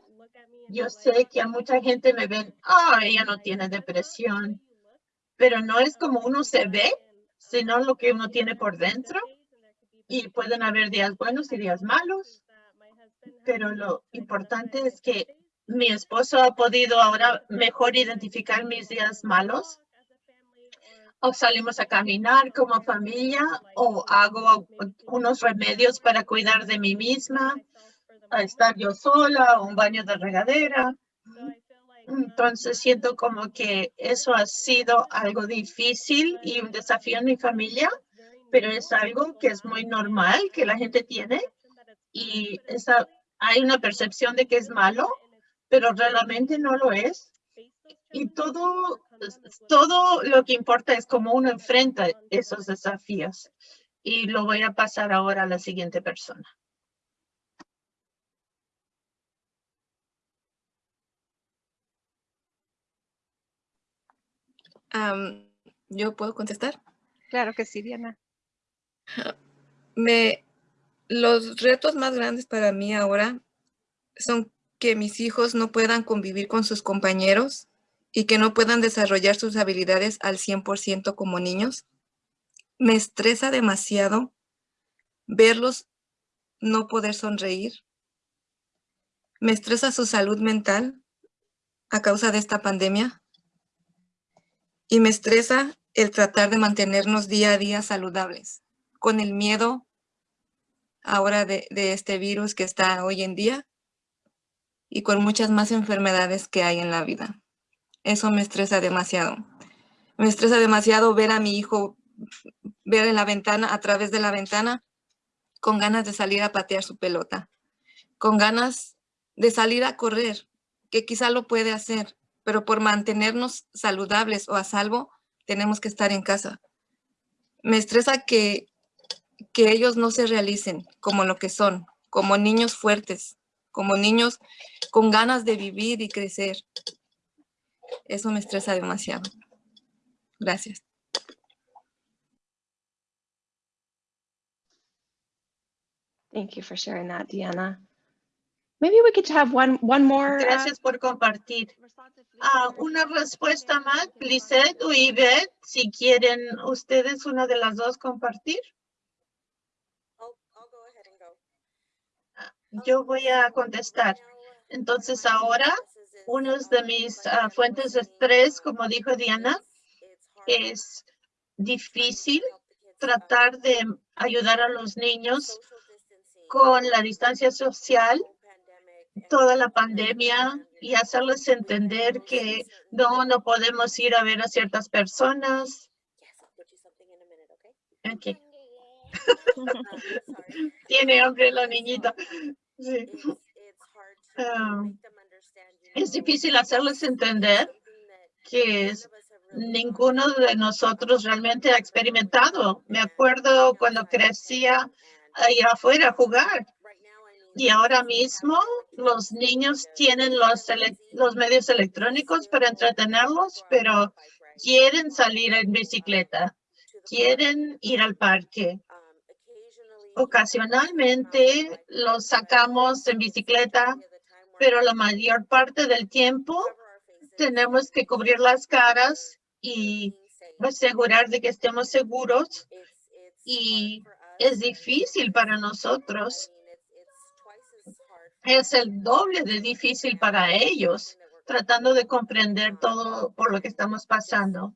Yo sé que a mucha gente me ven, ah, ella no tiene depresión pero no es como uno se ve, sino lo que uno tiene por dentro. Y pueden haber días buenos y días malos, pero lo importante es que mi esposo ha podido ahora mejor identificar mis días malos. O salimos a caminar como familia o hago unos remedios para cuidar de mí misma, a estar yo sola, un baño de regadera. Entonces siento como que eso ha sido algo difícil y un desafío en mi familia, pero es algo que es muy normal que la gente tiene y esa, hay una percepción de que es malo, pero realmente no lo es. Y todo, todo lo que importa es cómo uno enfrenta esos desafíos. Y lo voy a pasar ahora a la siguiente persona. ¿Yo puedo contestar? Claro que sí, Diana. Me, los retos más grandes para mí ahora son que mis hijos no puedan convivir con sus compañeros y que no puedan desarrollar sus habilidades al 100% como niños. Me estresa demasiado verlos no poder sonreír. Me estresa su salud mental a causa de esta pandemia y me estresa el tratar de mantenernos día a día saludables, con el miedo ahora de, este virus que está hoy en día y con muchas más enfermedades que hay en la vida. Eso me estresa demasiado. Me estresa demasiado ver a mi hijo, ver en la ventana, a través de la ventana, con ganas de salir a patear su pelota, con ganas de salir a correr, que quizá lo puede hacer, pero por mantenernos saludables o a salvo, tenemos que estar en casa. Me estresa que, que ellos no se realicen como lo que son, como niños fuertes, como niños con ganas de vivir y crecer. Eso me estresa demasiado. Gracias. Thank you for sharing that, Diana. Maybe we could have one, one more. uh, Gracias por compartir. Ah, una respuesta más, Lisette o Yvette, si quieren ustedes una de las dos compartir. I'll, I'll go ahead and go. Ah, Yo voy a contestar. Entonces ahora, una de mis ah, fuentes de estrés, como dijo Diana, es difícil tratar de ayudar a los niños con la distancia social, toda la pandemia y hacerles entender que no, no podemos ir a ver a ciertas personas. Ok. Tiene hambre la niñita. Ah, es difícil hacerles entender que es- ninguno de nosotros realmente ha experimentado. Me acuerdo cuando crecía a ir afuera a jugar. Y ahora mismo los niños tienen los, medios electrónicos para entretenerlos, pero quieren salir en bicicleta, quieren ir al parque. Ocasionalmente los sacamos en bicicleta, pero la mayor parte del tiempo tenemos que cubrir las caras y asegurar de que estemos seguros. Y es difícil para nosotros. Es el doble de difícil para ellos, tratando de comprender todo por lo que estamos pasando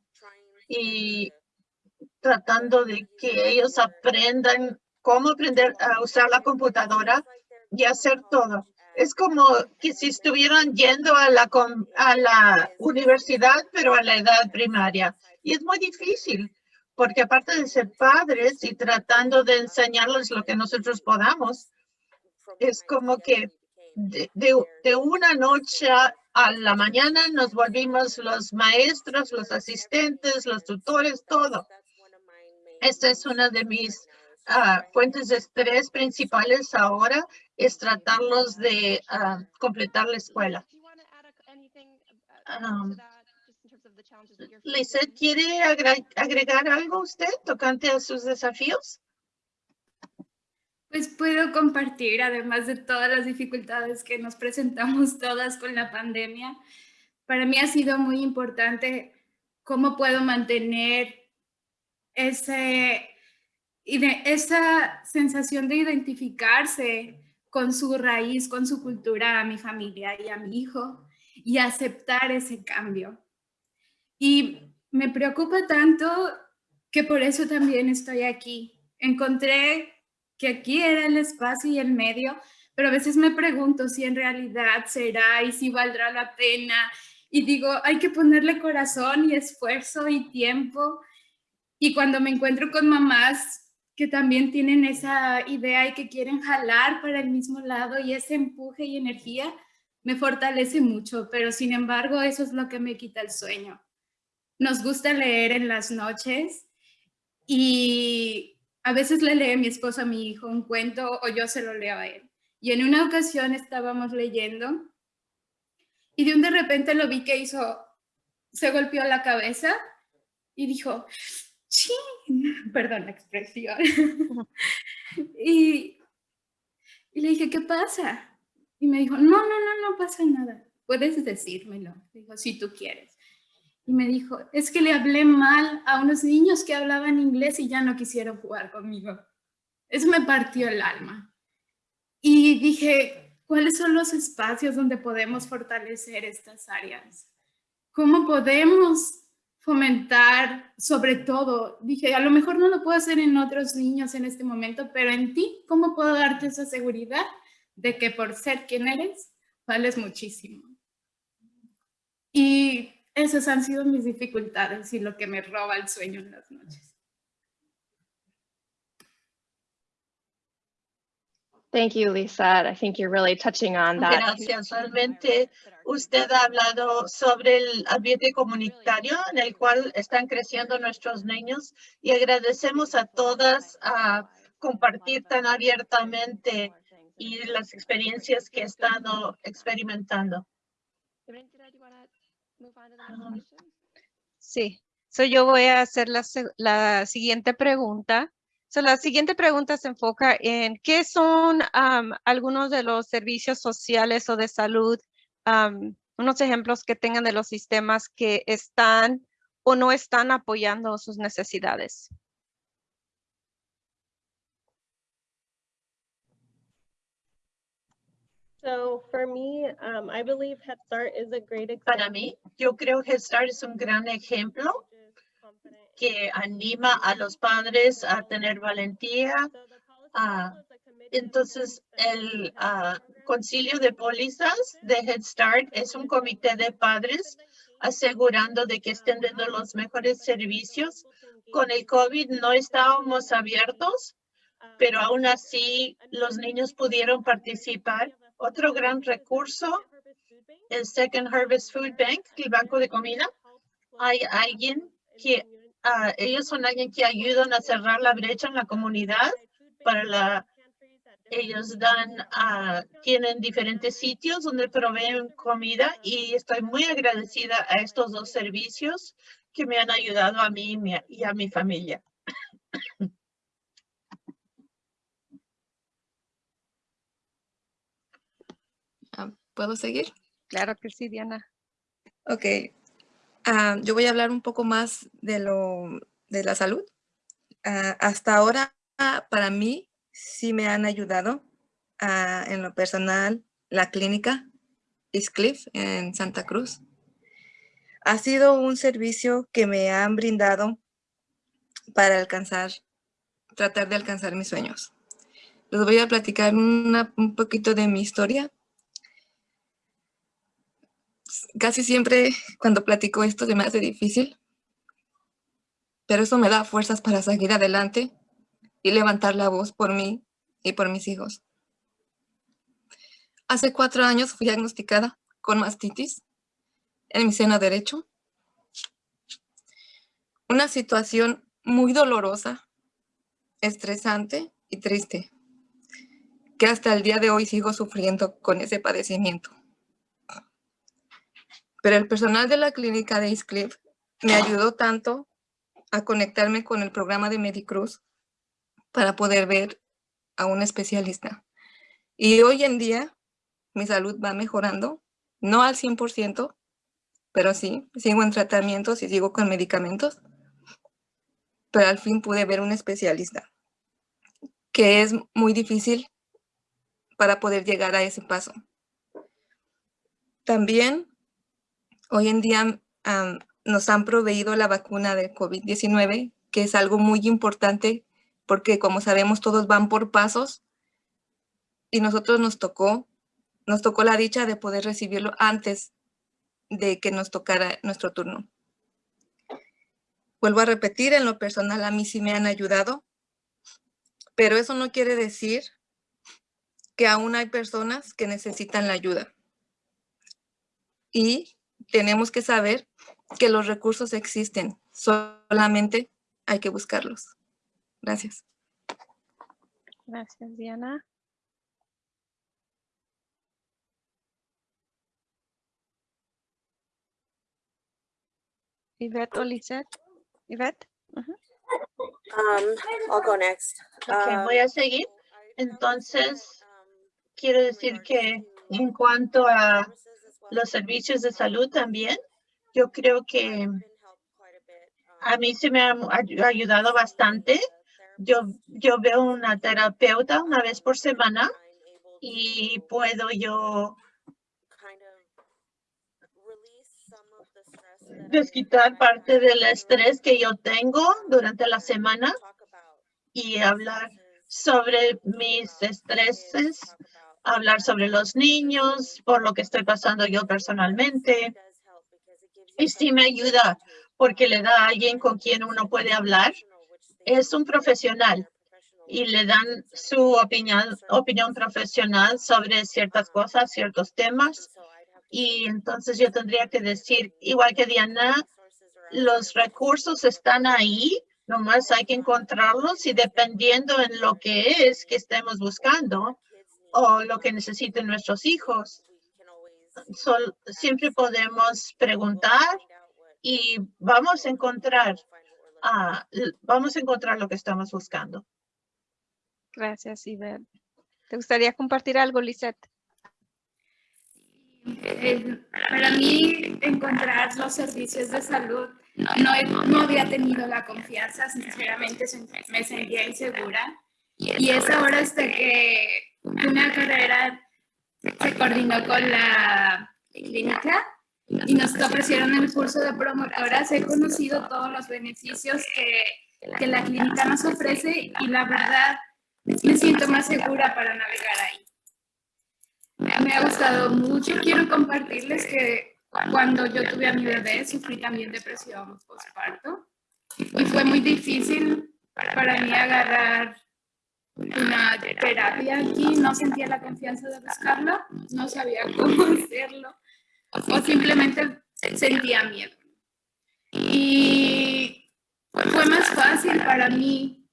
y tratando de que ellos aprendan cómo aprender a usar la computadora y hacer todo. Es como que si estuvieran yendo a la, a la universidad, pero a la edad primaria. Y es muy difícil, porque aparte de ser padres y tratando de enseñarles lo que nosotros podamos, es como que de, de- de una noche a la mañana nos volvimos los maestros, los asistentes, los tutores, todo. Esta es una de mis ah, fuentes de estrés principales ahora, es tratarlos de ah, completar la escuela. Um, Lizeth, ¿quiere agra- agregar algo usted tocante a sus desafíos? Pues puedo compartir, además de todas las dificultades que nos presentamos todas con la pandemia, para mí ha sido muy importante cómo puedo mantener ese, esa sensación de identificarse con su raíz, con su cultura, a mi familia y a mi hijo, y aceptar ese cambio. Y me preocupa tanto que por eso también estoy aquí. Encontré que aquí era el espacio y el medio, pero a veces me pregunto si en realidad será y si valdrá la pena. Y digo, hay que ponerle corazón y esfuerzo y tiempo. Y cuando me encuentro con mamás que también tienen esa idea y que quieren jalar para el mismo lado y ese empuje y energía, me fortalece mucho, pero sin embargo eso es lo que me quita el sueño. Nos gusta leer en las noches y a veces le lee mi esposo a mi hijo un cuento o yo se lo leo a él. Y en una ocasión estábamos leyendo y de un de repente lo vi que hizo, se golpeó la cabeza y dijo, ¡chin! Perdón la expresión. y, y le dije, ¿qué pasa? Y me dijo, no, no, no, no pasa nada. Puedes decírmelo. Dijo, si tú quieres. Y me dijo, es que le hablé mal a unos niños que hablaban inglés y ya no quisieron jugar conmigo. Eso me partió el alma. Y dije, ¿cuáles son los espacios donde podemos fortalecer estas áreas? ¿Cómo podemos fomentar sobre todo? Dije, a lo mejor no lo puedo hacer en otros niños en este momento, pero en ti, ¿cómo puedo darte esa seguridad de que por ser quien eres, vales muchísimo? Y esas han sido mis dificultades y lo que me roba el sueño en las noches. Thank you, Lisa. I think you're really touching on that. Gracias. Realmente usted ha hablado sobre el ambiente comunitario en el cual están creciendo nuestros niños y agradecemos a todas a compartir tan abiertamente y las experiencias que están experimentando. Um, Sí, so yo voy a hacer la, la siguiente pregunta. So la siguiente pregunta se enfoca en qué son am, algunos de los servicios sociales o de salud, am, unos ejemplos que tengan de los sistemas que están o no están apoyando sus necesidades. So for me, um, I believe Head Start is a great example. Para mí, yo creo que Start es un gran ejemplo que anima a los padres a tener valentía. ah, Entonces, el ah, concilio de pólizas de Head Start es un comité de padres asegurando de que estén dando los mejores servicios. Con el COVID no estábamos abiertos, pero aún así los niños pudieron participar. Otro gran recurso, el Second Harvest Food Bank, el banco de comida. Hay alguien que, ah, ellos son alguien que ayudan a cerrar la brecha en la comunidad para la, ellos dan, ah, tienen diferentes sitios donde proveen comida y estoy muy agradecida a estos dos servicios que me han ayudado a mí y a mi familia. Ah, ¿Puedo seguir? Claro que sí, Diana. Ok. Ah, yo voy a hablar un poco más de lo de la salud. Ah, hasta ahora, ah, para mí, sí me han ayudado ah, en lo personal la clínica Cliff en Santa Cruz. Ha sido un servicio que me han brindado para alcanzar tratar de alcanzar mis sueños. Les voy a platicar un poquito de mi historia. Casi siempre cuando platico esto se me hace difícil, pero eso me da fuerzas para seguir adelante y levantar la voz por mí y por mis hijos. Hace cuatro años fui diagnosticada con mastitis en mi seno derecho. Una situación muy dolorosa, estresante y triste, que hasta el día de hoy sigo sufriendo con ese padecimiento. Pero el personal de la clínica de East me ayudó tanto a conectarme con el programa de Medicruz para poder ver a un especialista. Y hoy en día mi salud va mejorando, no al 100%, pero sí, sigo en tratamientos y sigo con medicamentos. Pero al fin pude ver un especialista, que es muy difícil para poder llegar a ese paso. También, hoy en día nos han proveído la vacuna de COVID-19, que es algo muy importante porque como sabemos todos van por pasos y nosotros nos tocó, nos tocó la dicha de poder recibirlo antes de que nos tocara nuestro turno. Vuelvo a repetir, en lo personal a mí sí me han ayudado, pero eso no quiere decir que aún hay personas que necesitan la ayuda. Y tenemos que saber que los recursos existen, solamente hay que buscarlos. Gracias. Gracias, Diana. Yvette o Lisette. Yvette. Um, I'll go next. Okay, Um, voy a seguir. Entonces, quiero decir que en cuanto a los servicios de salud también, yo creo que a mí se me ha ay- ayudado bastante. Yo, yo veo una terapeuta una vez por semana y puedo yo desquitar parte del estrés que yo tengo durante la semana y hablar sobre mis estreses, hablar sobre los niños, por lo que estoy pasando yo personalmente. Y sí me ayuda porque le da a alguien con quien uno puede hablar. Es un profesional y le dan su opinión, opinión profesional sobre ciertas cosas, ciertos temas. Y entonces yo tendría que decir, igual que Diana, los recursos están ahí, nomás hay que encontrarlos y dependiendo en lo que es que estemos buscando o lo que necesiten nuestros hijos, sol- siempre podemos preguntar y vamos a encontrar, ah, vamos a encontrar lo que estamos buscando. Gracias, Yvette. ¿Te gustaría compartir algo, Lisette? Eh, para mí, encontrar los servicios de salud, no, no había tenido la confianza, sinceramente me sentía insegura. Y es ahora hasta que una carrera se coordinó con la clínica y nos ofrecieron el curso de promotoras. He conocido todos los beneficios que, que la clínica nos ofrece y la verdad me siento más segura para navegar ahí. Me ha gustado mucho. Quiero compartirles que cuando yo tuve a mi bebé sufrí también depresión postparto y fue muy difícil para mí agarrar una terapia aquí. No sentía la confianza de buscarla, no sabía cómo hacerlo o simplemente sentía miedo. Y fue más fácil para mí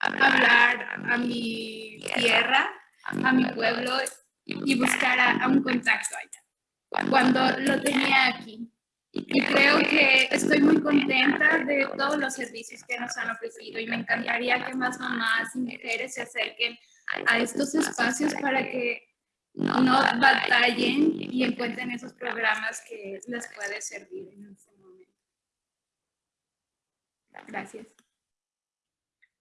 hablar a mi tierra, a mi pueblo y buscar a, a un contacto allá, cuando lo tenía aquí. Y creo que estoy muy contenta de todos los servicios que nos han ofrecido y me encantaría que más mamás y mujeres se acerquen a estos espacios para que no batallen y encuentren esos programas que les puede servir en este momento. Gracias.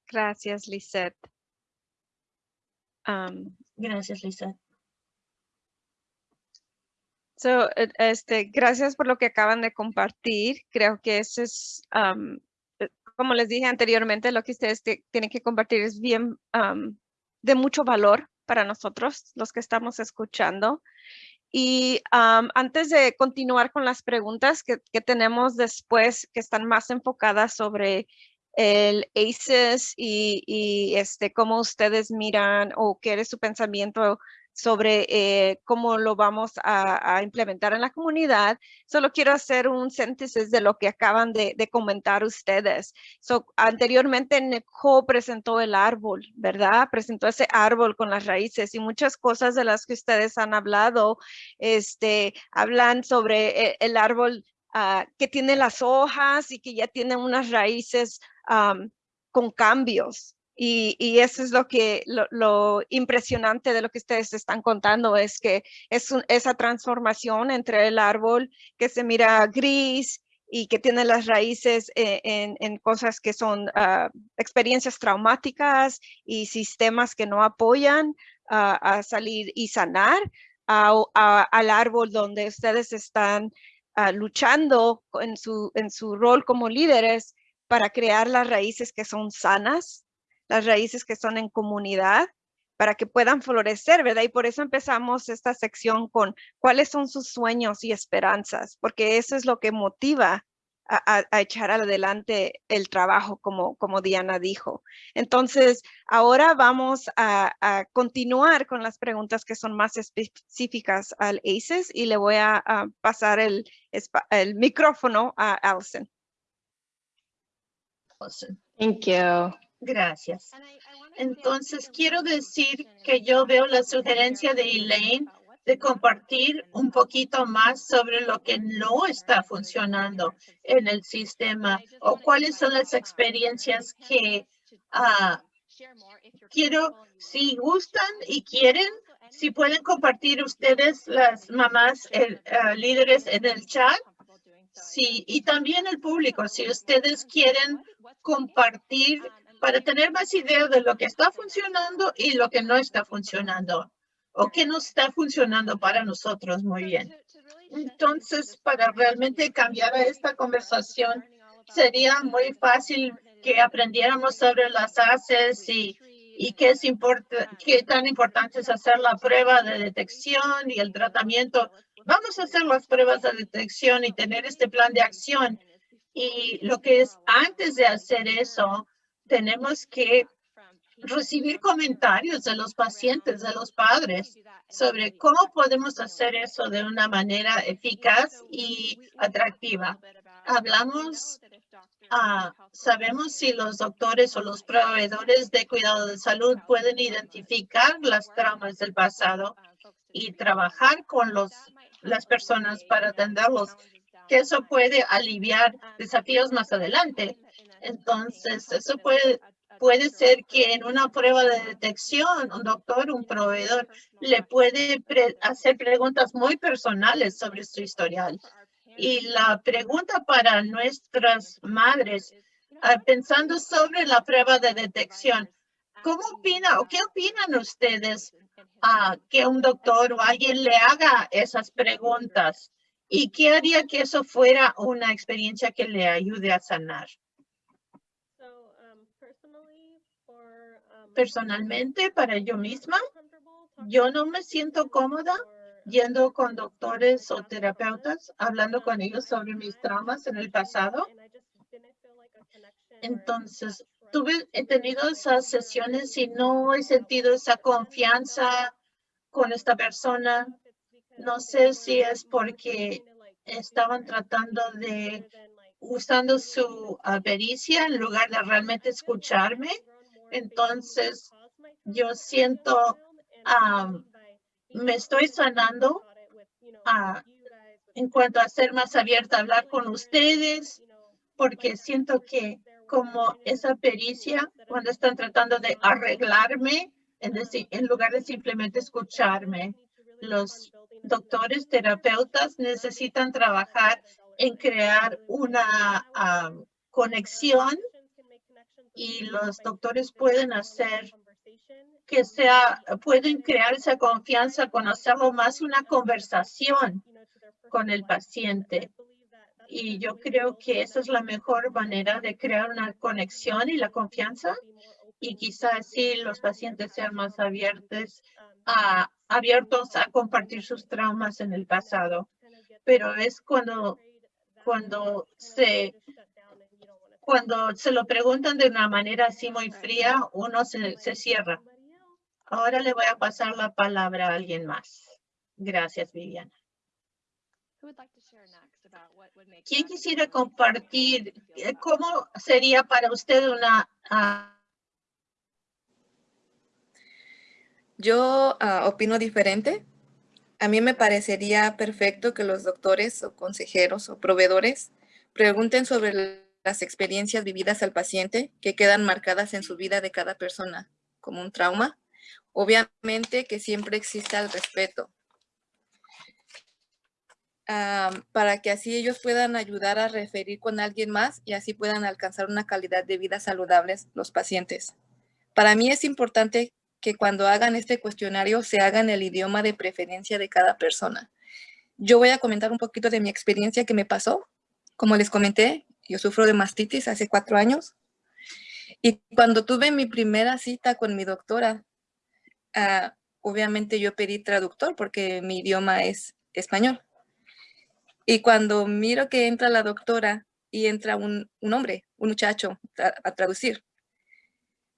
Gracias, Lisette. Um, Gracias, Lisa. So, eh, este, gracias por lo que acaban de compartir. Creo que eso es, um, como les dije anteriormente, lo que ustedes tienen que compartir es bien de mucho valor para nosotros, los que estamos escuchando. Y antes de continuar con las preguntas que, que, tenemos después, que están más enfocadas sobre el ACES y, y, este, cómo ustedes miran o qué es su pensamiento sobre eh, cómo lo vamos a, implementar en la comunidad. Solo quiero hacer un síntesis de lo que acaban de, comentar ustedes. So, anteriormente Nicole presentó el árbol, ¿verdad? Presentó ese árbol con las raíces y muchas cosas de las que ustedes han hablado, este, hablan sobre eh, el, árbol ah, que tiene las hojas y que ya tiene unas raíces con cambios. Y, eso es lo que lo, impresionante de lo que ustedes están contando es que es esa transformación entre el árbol que se mira gris y que tiene las raíces e, en, cosas que son ah, experiencias traumáticas y sistemas que no apoyan a salir y sanar al árbol donde ustedes están ah, luchando en su, en su rol como líderes para crear las raíces que son sanas las raíces que son en comunidad para que puedan florecer, ¿verdad? Y por eso empezamos esta sección con cuáles son sus sueños y esperanzas, porque eso es lo que motiva a, echar adelante el trabajo, como, como Diana dijo. Entonces, ahora vamos a, continuar con las preguntas que son más específicas al ACES y le voy a, pasar el, el micrófono a Allison. Thank you. Gracias. Entonces, quiero decir que yo veo la sugerencia de Elaine de compartir un poquito más sobre lo que no está funcionando en el sistema o cuáles son las experiencias que ah, quiero, si gustan y quieren, si pueden compartir ustedes, las mamás el, ah, líderes en el chat. Sí, y también el público, si ustedes quieren compartir para tener más idea de lo que está funcionando y lo que no está funcionando o que no está funcionando para nosotros muy bien. Entonces, para realmente cambiar esta conversación, sería muy fácil que aprendiéramos sobre las ACEs y, y qué, es qué tan importante es hacer la prueba de detección y el tratamiento. Vamos a hacer las pruebas de detección y tener este plan de acción. Y lo que es antes de hacer eso, tenemos que recibir comentarios de los pacientes, de los padres, sobre cómo podemos hacer eso de una manera eficaz y atractiva. Hablamos, ah, sabemos si los doctores o los proveedores de cuidado de salud pueden identificar las traumas del pasado y trabajar con los, las personas para atenderlos, que eso puede aliviar desafíos más adelante. Entonces, eso puede, puede ser que en una prueba de detección, un doctor, un proveedor, le puede hacer preguntas muy personales sobre su historial. Y la pregunta para nuestras madres, ah, pensando sobre la prueba de detección, ¿cómo opina o qué opinan ustedes a que un doctor o alguien le haga esas preguntas? ¿Y qué haría que eso fuera una experiencia que le ayude a sanar? Personalmente para yo misma, yo no me siento cómoda yendo con doctores o terapeutas, hablando con ellos sobre mis traumas en el pasado. Entonces, tuve, he tenido esas sesiones y no he sentido esa confianza con esta persona. No sé si es porque estaban tratando de usando su pericia en lugar de realmente escucharme entonces, yo siento, me estoy sanando ah, en cuanto a ser más abierta a hablar con ustedes, porque siento que como esa pericia, cuando están tratando de arreglarme, en, en lugar de simplemente escucharme, los doctores, terapeutas necesitan trabajar en crear una conexión y los doctores pueden hacer que sea, pueden crear esa confianza con hacerlo más una conversación con el paciente. Y yo creo que esa es la mejor manera de crear una conexión y la confianza. Y quizás así los pacientes sean más abiertos a, abiertos a compartir sus traumas en el pasado. Pero es cuando, cuando se cuando se lo preguntan de una manera así muy fría, uno se, se cierra. Ahora le voy a pasar la palabra a alguien más. Gracias, Viviana. ¿Quién quisiera compartir eh, cómo sería para usted una... ah, Yo ah, opino diferente. A mí me parecería perfecto que los doctores o consejeros o proveedores pregunten sobre las experiencias vividas al paciente que quedan marcadas en su vida de cada persona como un trauma. Obviamente que siempre exista el respeto. ah, para que así ellos puedan ayudar a referir con alguien más y así puedan alcanzar una calidad de vida saludables los pacientes. Para mí es importante que cuando hagan este cuestionario se haga en el idioma de preferencia de cada persona. Yo voy a comentar un poquito de mi experiencia que me pasó. Como les comenté, yo sufro de mastitis hace cuatro años. Y cuando tuve mi primera cita con mi doctora, ah, obviamente yo pedí traductor porque mi idioma es español. Y cuando miro que entra la doctora y entra un, un hombre, un muchacho, a- a traducir,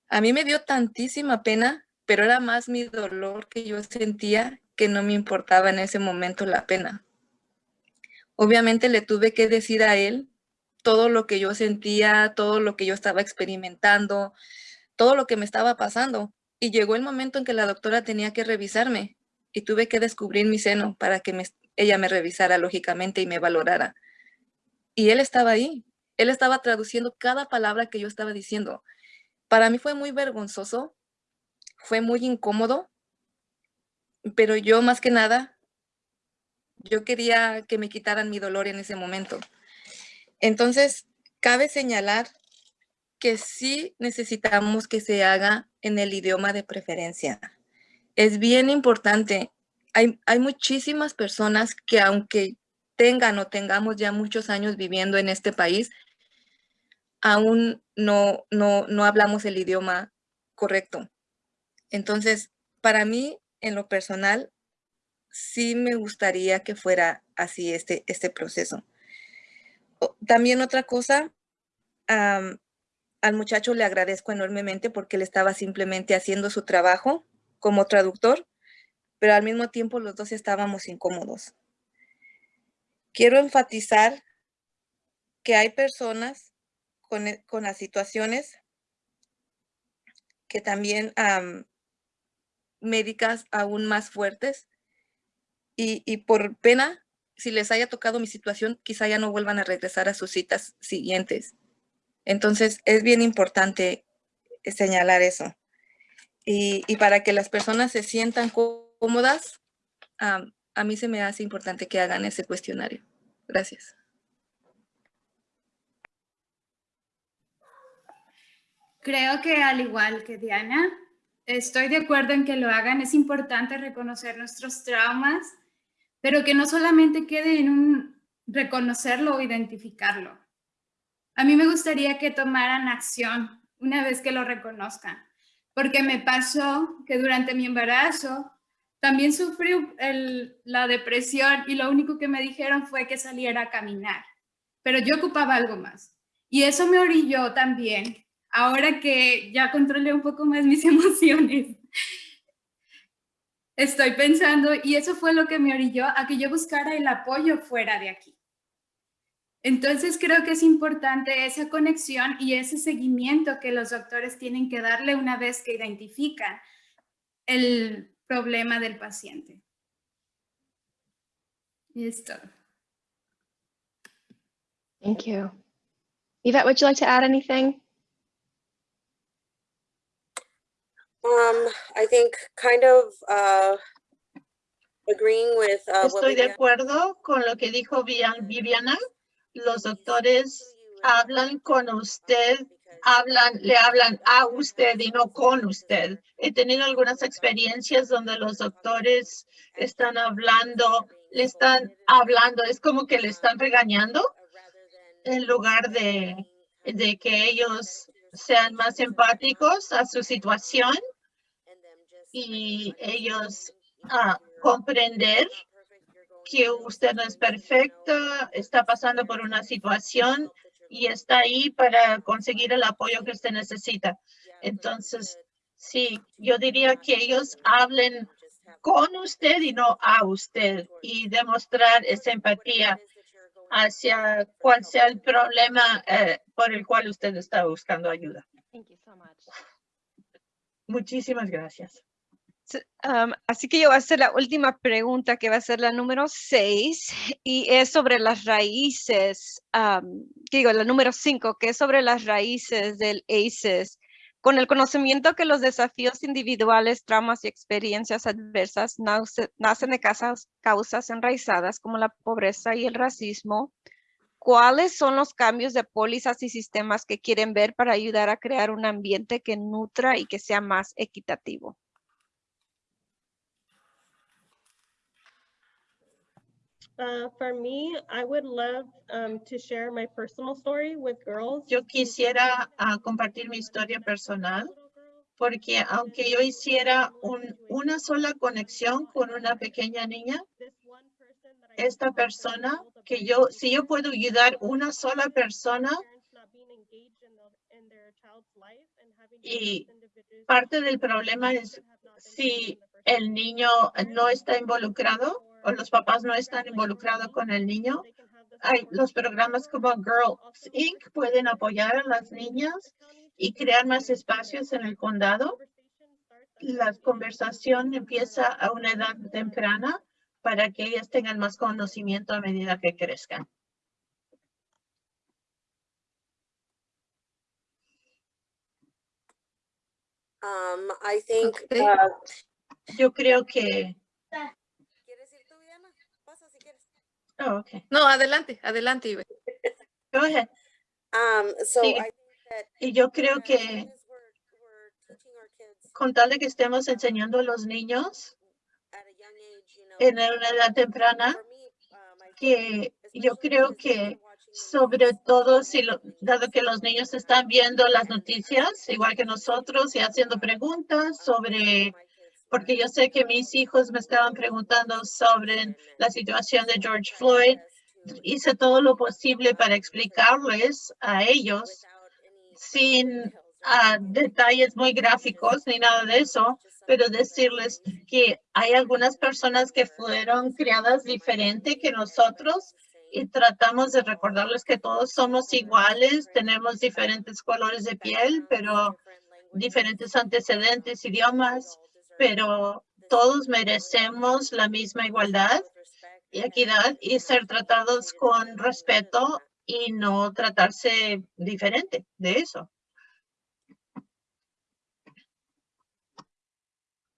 a mí me dio tantísima pena, pero era más mi dolor que yo sentía que no me importaba en ese momento la pena. Obviamente le tuve que decir a él todo lo que yo sentía, todo lo que yo estaba experimentando, todo lo que me estaba pasando. Y llegó el momento en que la doctora tenía que revisarme y tuve que descubrir mi seno para que ella me revisara lógicamente y me valorara. Y él estaba ahí. Él estaba traduciendo cada palabra que yo estaba diciendo. Para mí fue muy vergonzoso, fue muy incómodo, pero yo más que nada, yo quería que me quitaran mi dolor en ese momento. Entonces, cabe señalar que sí necesitamos que se haga en el idioma de preferencia. Es bien importante. Hay, hay muchísimas personas que aunque tengan o tengamos ya muchos años viviendo en este país, aún no, no, no hablamos el idioma correcto. Entonces, para mí, en lo personal, sí me gustaría que fuera así este, este proceso. También otra cosa, al muchacho le agradezco enormemente porque él estaba simplemente haciendo su trabajo como traductor, pero al mismo tiempo los dos estábamos incómodos. Quiero enfatizar que hay personas con, e- con las situaciones que también am, médicas aún más fuertes y, y por pena, si les haya tocado mi situación, quizá ya no vuelvan a regresar a sus citas siguientes. Entonces, es bien importante señalar eso. Y, para que las personas se sientan có- cómodas, a mí se me hace importante que hagan ese cuestionario. Gracias. Creo que al igual que Diana, estoy de acuerdo en que lo hagan. Es importante reconocer nuestros traumas, pero que no solamente quede en un reconocerlo o identificarlo. A mí me gustaría que tomaran acción una vez que lo reconozcan, porque me pasó que durante mi embarazo también sufrí la depresión y lo único que me dijeron fue que saliera a caminar, pero yo ocupaba algo más. Y eso me orilló también, ahora que ya controlé un poco más mis emociones. Estoy pensando, y eso fue lo que me orilló a que yo buscara el apoyo fuera de aquí. Entonces creo que es importante esa conexión y ese seguimiento que los doctores tienen que darle una vez que identifican el problema del paciente. Y es todo. Thank you. Yvette, would you like to add anything? Um, I think kind of, uh, agreeing with, uh, Estoy de acuerdo con lo que dijo Vian- Viviana. Los doctores hablan con usted, hablan, le hablan a usted y no con usted. He tenido algunas experiencias donde los doctores están hablando, le están hablando, es como que le están regañando en lugar de, de que ellos sean más empáticos a su situación y ellos ah, comprender que usted no es perfecta, está pasando por una situación y está ahí para conseguir el apoyo que usted necesita. Entonces, sí, yo diría que ellos hablen con usted y no a usted y demostrar esa empatía hacia cuál sea el problema eh, por el cual usted está buscando ayuda. Muchísimas gracias. Am, así que yo voy a hacer la última pregunta, que va a ser la número seis, y es sobre las raíces, am, que digo, la número cinco, que es sobre las raíces del ACEs. Con el conocimiento que los desafíos individuales, traumas y experiencias adversas nace- nacen de casas- causas enraizadas como la pobreza y el racismo, ¿cuáles son los cambios de pólizas y sistemas que quieren ver para ayudar a crear un ambiente que nutra y que sea más equitativo? Uh, for me, I would love um, to share my personal story with girls. Yo quisiera ah, compartir mi historia personal porque aunque yo hiciera un- una sola conexión con una pequeña niña, esta persona que yo, si yo puedo ayudar una sola persona y parte del problema es si el niño no está involucrado o los papás no están involucrados con el niño, hay los programas como Girls Inc. pueden apoyar a las niñas y crear más espacios en el condado. La conversación empieza a una edad temprana para que ellas tengan más conocimiento a medida que crezcan. Um, I think, Okay. uh, Yo creo que, ¿quieres ir tú, Diana? Pasa si quieres. Oh, okay, No, adelante, adelante, Ibe. go ahead. Um, so Sí. I think that Y yo creo que con tal de que estemos enseñando a los niños at a young age, you know, en una edad temprana, think que yo creo que sobre todo si lo, dado que los niños están viendo las noticias, igual que nosotros, y haciendo preguntas sobre, porque yo sé que mis hijos me estaban preguntando sobre la situación de George Floyd, hice todo lo posible para explicarles a ellos sin ah, detalles muy gráficos ni nada de eso, pero decirles que hay algunas personas que fueron criadas diferente que nosotros y tratamos de recordarles que todos somos iguales, tenemos diferentes colores de piel, pero diferentes antecedentes, idiomas, pero todos merecemos la misma igualdad y equidad y ser tratados con respeto y no tratarse diferente de eso.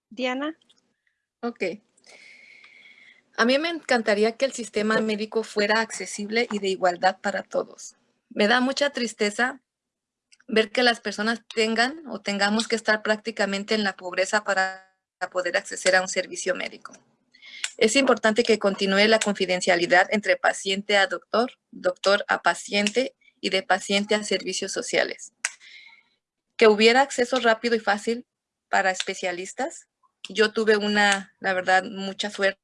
Diana. Ok. A mí me encantaría que el sistema médico fuera accesible y de igualdad para todos. Me da mucha tristeza ver que las personas tengan o tengamos que estar prácticamente en la pobreza para poder acceder a un servicio médico. Es importante que continúe la confidencialidad entre paciente a doctor, doctor a paciente y de paciente a servicios sociales. Que hubiera acceso rápido y fácil para especialistas. Yo tuve una, la verdad, mucha suerte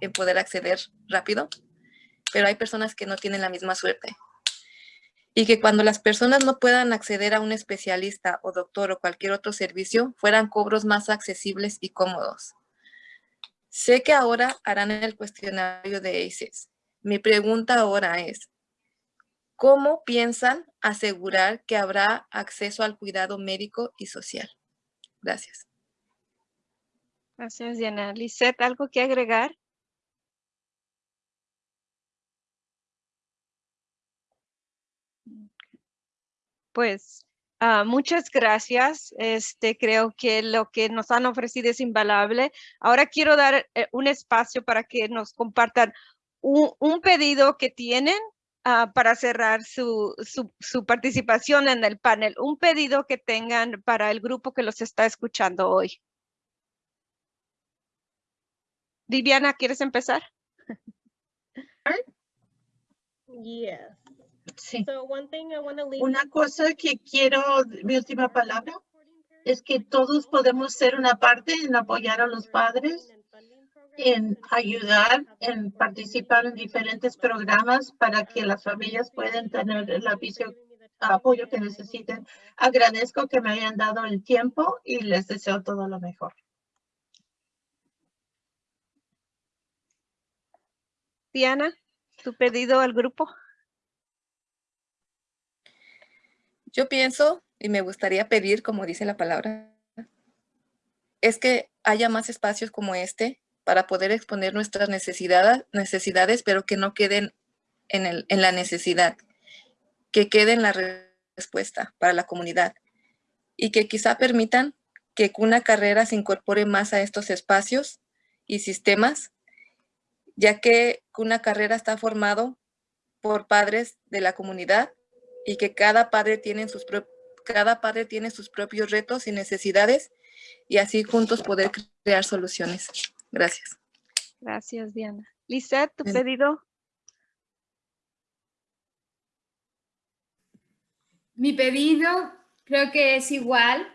en poder acceder rápido, pero hay personas que no tienen la misma suerte. Y que cuando las personas no puedan acceder a un especialista o doctor o cualquier otro servicio, fueran cobros más accesibles y cómodos. Sé que ahora harán el cuestionario de ACES. Mi pregunta ahora es, ¿cómo piensan asegurar que habrá acceso al cuidado médico y social? Gracias. Gracias, Diana. Lisette, ¿algo que agregar? Pues ah, muchas gracias. Este, creo que lo que nos han ofrecido es invaluable. Ahora quiero dar eh, un espacio para que nos compartan un, pedido que tienen ah, para cerrar su participación en el panel. Un pedido que tengan para el grupo que los está escuchando hoy. Viviana, ¿quieres empezar? Yes. Sí. So one thing I want to leave. Una cosa que quiero, mi última palabra, es que todos podemos ser una parte en apoyar a los padres, en ayudar, en participar en diferentes programas para que las familias puedan tener el aviso, apoyo que necesiten. Agradezco que me hayan dado el tiempo y les deseo todo lo mejor. Diana, tu pedido al grupo. Yo pienso y me gustaría pedir, como dice la palabra, es que haya más espacios como este para poder exponer nuestras necesidades, necesidades pero que no queden en, la necesidad, que quede en la re- respuesta para la comunidad y que quizá permitan que una carrera se incorpore más a estos espacios y sistemas, ya que una carrera está formado por padres de la comunidad y que cada padre tiene sus pro- cada padre tiene sus propios retos y necesidades y así juntos poder crear soluciones. Gracias. Gracias, Diana. Lisette, tu Bien. pedido. Mi pedido creo que es igual,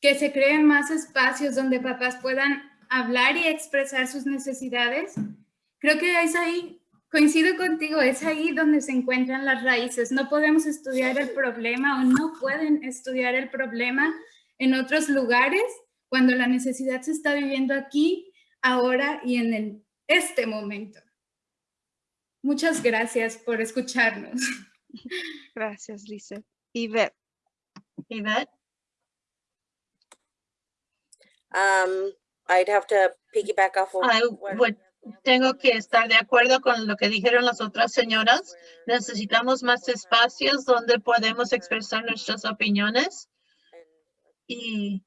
que se creen más espacios donde papás puedan hablar y expresar sus necesidades. Creo que es ahí, coincido contigo, es ahí donde se encuentran las raíces. No podemos estudiar el problema o no pueden estudiar el problema en otros lugares cuando la necesidad se está viviendo aquí, ahora y en el, este momento. Muchas gracias por escucharnos. Gracias, Lisette. Yvette. Yvette, Um, I'd have to piggyback off of. I what- would- tengo que estar de acuerdo con lo que dijeron las otras señoras. Necesitamos más espacios donde podemos expresar nuestras opiniones y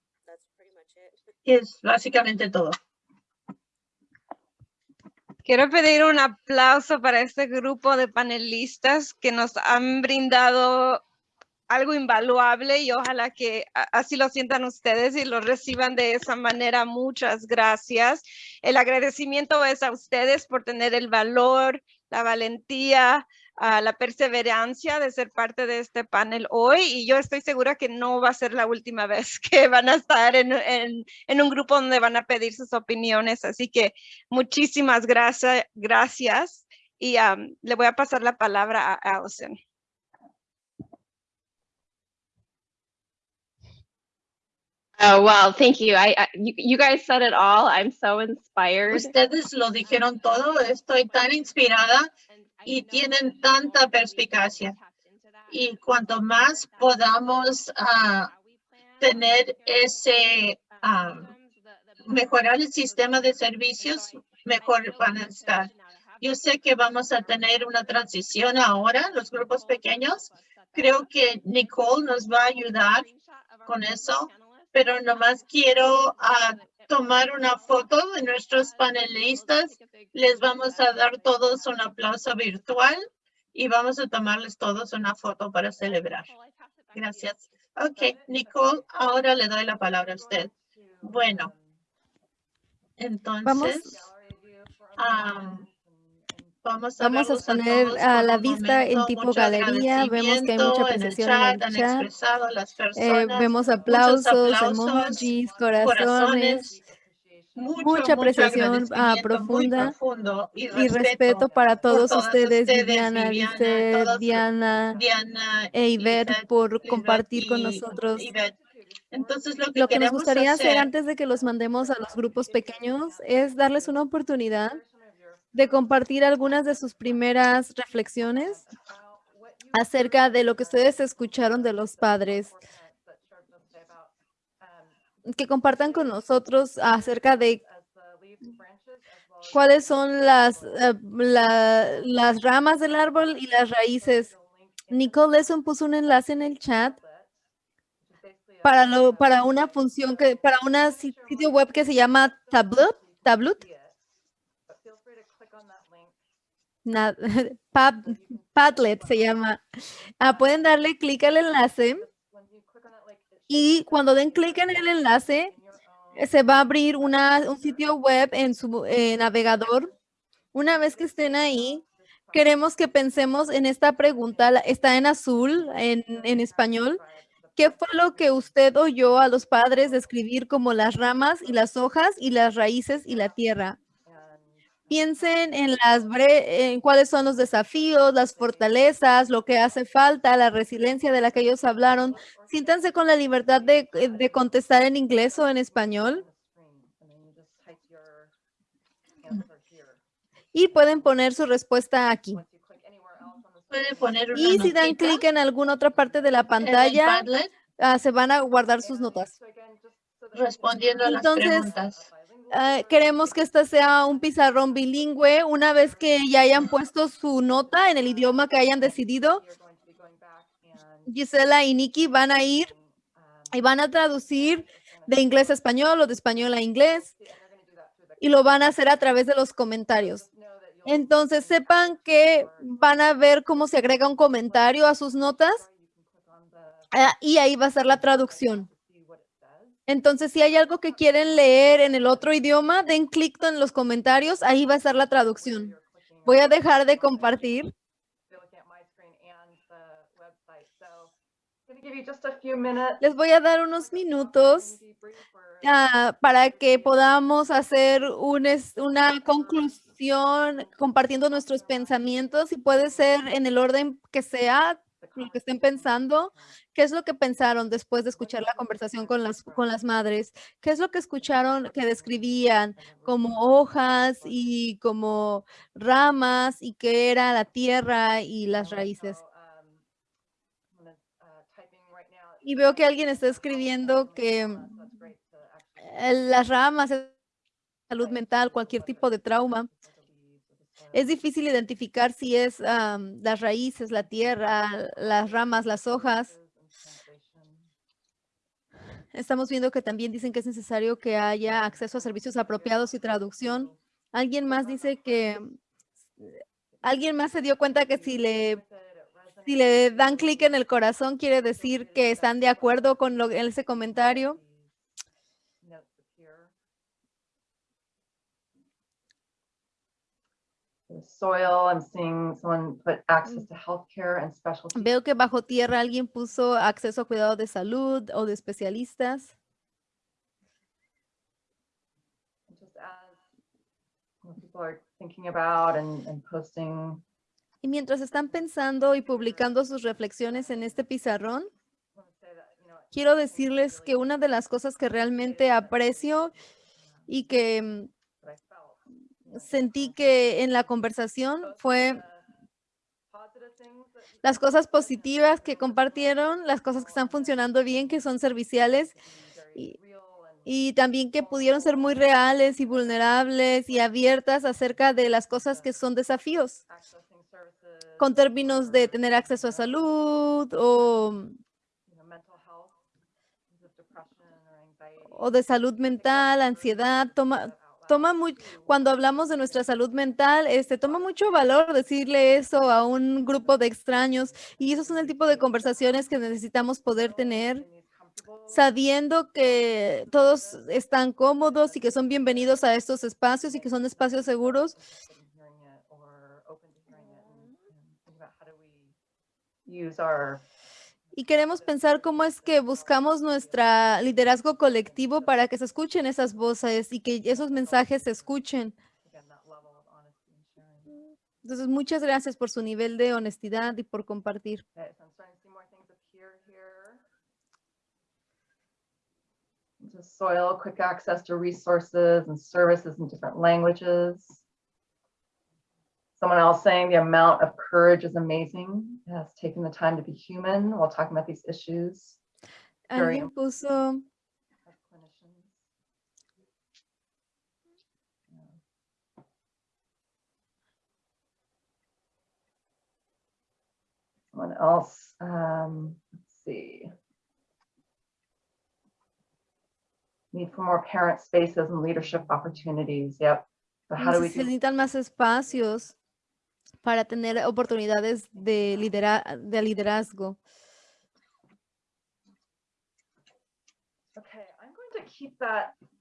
es básicamente todo. Quiero pedir un aplauso para este grupo de panelistas que nos han brindado algo invaluable y ojalá que así lo sientan ustedes y lo reciban de esa manera. Muchas gracias. El agradecimiento es a ustedes por tener el valor, la valentía, ah, la perseverancia de ser parte de este panel hoy y yo estoy segura que no va a ser la última vez que van a estar en, en- en un grupo donde van a pedir sus opiniones. Así que muchísimas gracias, gracias y am, le voy a pasar la palabra a Allison. Oh, well, thank you. I, I you, guys said it all. I'm so inspired. Ustedes lo dijeron todo. Estoy tan inspirada y tienen tanta perspicacia. Y cuanto más podamos ah, tener ese, ah, mejorar el sistema de servicios, mejor van a estar. Yo sé que vamos a tener una transición ahora, los grupos pequeños. Creo que Nicole nos va a ayudar con eso, pero nomás quiero ah, tomar una foto de nuestros panelistas. Les vamos a dar todos un aplauso virtual y vamos a tomarles todos una foto para celebrar. Gracias. Ok, Nicole, ahora le doy la palabra a usted. Bueno, entonces, am, vamos a, Vamos a verlos poner a la vista en tipo galería. Vemos que hay mucha agradecimiento en el apreciación chat, en el chat. expresado las Eh, vemos aplausos, aplausos, emojis, corazones. corazones, mucho, mucha apreciación, ah, profunda y Y respeto, para todos ustedes, ustedes, Lisette, todas- Diana Diana e Ivette, Ivette, por compartir con nosotros. Entonces, lo que, Lo que nos gustaría hacer hacer antes de que los mandemos a los grupos pequeños es darles una oportunidad de compartir algunas de sus primeras reflexiones acerca de lo que ustedes escucharon de los padres. Que compartan con nosotros acerca de cuáles son las, eh, la- las ramas del árbol y las raíces. Nicole Lesson puso un enlace en el chat para, lo, para una función que, para si- sitio web que se llama Tableau, Tableau, Pad- Padlet se llama. Ah, pueden darle clic al enlace y cuando den clic en el enlace eh, se va a abrir una, un sitio web en su eh, navegador. Una vez que estén ahí, queremos que pensemos en esta pregunta, está en azul, en, en español. ¿Qué fue lo que usted oyó a los padres describir como las ramas y las hojas y las raíces y la tierra? Piensen en las bre- en cuáles son los desafíos, las fortalezas, lo que hace falta, la resiliencia de la que ellos hablaron. Siéntanse con la libertad de, de contestar en inglés o en español. Y pueden poner su respuesta aquí. Puede poner una Y si dan clic en alguna otra parte de la pantalla, Padlet ah, se van a guardar sus notas. respondiendo a las Entonces, preguntas. Ah, queremos que este sea un pizarrón bilingüe. Una vez que ya hayan puesto su nota en el idioma que hayan decidido, Gisela y Nikki van a ir y van a traducir de inglés a español o de español a inglés y lo van a hacer a través de los comentarios. Entonces sepan que van a ver cómo se agrega un comentario a sus notas ah, y ahí va a ser la traducción. Entonces, si hay algo que quieren leer en el otro idioma, den clic en los comentarios, ahí va a estar la traducción. Voy a dejar de compartir. Les voy a dar unos minutos ah, para que podamos hacer una conclusión compartiendo nuestros pensamientos y puede ser en el orden que sea, lo que estén pensando. ¿Qué es lo que pensaron después de escuchar la conversación con las, con las madres? ¿Qué es lo que escucharon que describían como hojas y como ramas y qué era la tierra y las raíces? Y veo que alguien está escribiendo que eh, las ramas, es salud mental, cualquier tipo de trauma. Es difícil identificar si es am, las raíces, la tierra, las ramas, las hojas. Estamos viendo que también dicen que es necesario que haya acceso a servicios apropiados y traducción. Alguien más dice que alguien más se dio cuenta que si le si le dan clic en el corazón quiere decir que están de acuerdo con lo, ese comentario. Soil, I'm seeing someone put access to healthcare and specialty. Veo que bajo tierra alguien puso acceso a cuidado de salud o de especialistas. Just as you know, people are thinking about and, and posting, Y mientras están pensando y publicando sus reflexiones en este pizarrón, quiero decirles que una de las cosas que realmente aprecio y que mm, that I felt. you know, sentí que en la conversación fue las cosas positivas que compartieron, las cosas que están funcionando bien, que son serviciales y, y también que pudieron ser muy reales y vulnerables y abiertas acerca de las cosas que son desafíos, con términos de tener acceso a salud o, o de salud mental, ansiedad. Toma, toma muy, cuando hablamos de nuestra salud mental, este, toma mucho valor decirle eso a un grupo de extraños y esos son el tipo de conversaciones que necesitamos poder tener. sabiendo que todos están cómodos y que son bienvenidos a estos espacios y que son espacios seguros. Y queremos pensar cómo es que buscamos nuestro liderazgo colectivo para que se escuchen esas voces y que esos mensajes se escuchen. Entonces, muchas gracias por su nivel de honestidad y por compartir. Just soil, quick access to resources and services in different languages. Someone else saying the amount of courage is amazing. Has taken the time to be human while talking about these issues Very Alguien puso, as clinicians. Yeah. Someone else, um, let's see. Need for more parent spaces and leadership opportunities. Yep. So how do we do? necesitan más espacios para tener oportunidades de, lidera- de liderazgo.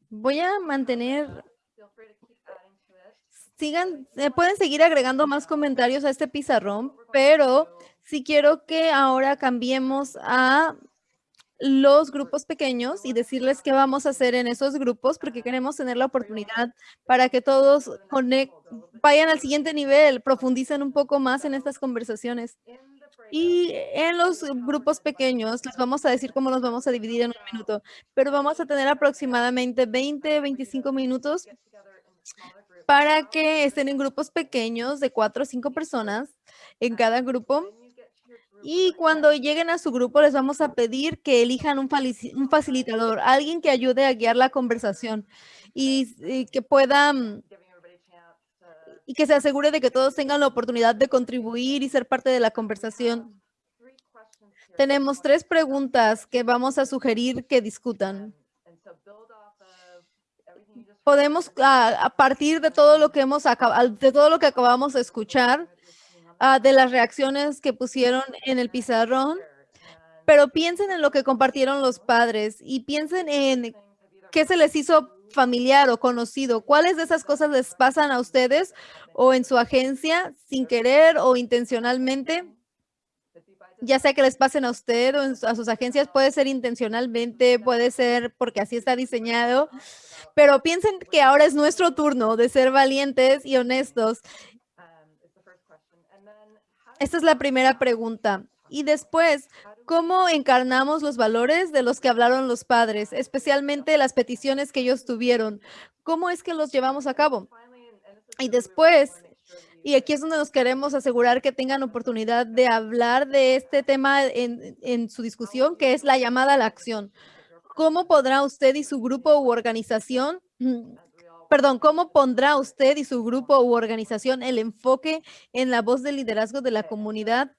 Voy a mantener, sigan, eh, pueden seguir agregando más comentarios a este pizarrón, pero sí quiero que ahora cambiemos a los grupos pequeños y decirles qué vamos a hacer en esos grupos porque queremos tener la oportunidad para que todos vayan al siguiente nivel, profundicen un poco más en estas conversaciones. Y en los grupos pequeños, les vamos a decir cómo los vamos a dividir en un minuto, pero vamos a tener aproximadamente 20, 25 minutos para que estén en grupos pequeños de cuatro o cinco personas en cada grupo. Y cuando lleguen a su grupo, les vamos a pedir que elijan un, facilitador, alguien que ayude a guiar la conversación y, que pueda y que se asegure de que todos tengan la oportunidad de contribuir y ser parte de la conversación. Tenemos tres preguntas que vamos a sugerir que discutan. Podemos, a partir de todo lo que hemos de todo lo que acabamos de escuchar, ah, de las reacciones que pusieron en el pizarrón, pero piensen en lo que compartieron los padres y piensen en qué se les hizo familiar o conocido. ¿Cuáles de esas cosas les pasan a ustedes o en su agencia sin querer o intencionalmente? Ya sea que les pasen a usted o a sus agencias, puede ser intencionalmente, puede ser porque así está diseñado, pero piensen que ahora es nuestro turno de ser valientes y honestos. Esta es la primera pregunta. Y después, ¿cómo encarnamos los valores de los que hablaron los padres, especialmente las peticiones que ellos tuvieron? ¿Cómo es que los llevamos a cabo? Y después, y aquí es donde nos queremos asegurar que tengan oportunidad de hablar de este tema en, en su discusión, que es la llamada a la acción. ¿Cómo podrá usted y su grupo u organización perdón, ¿cómo pondrá usted y su grupo u organización el enfoque en la voz del liderazgo de la comunidad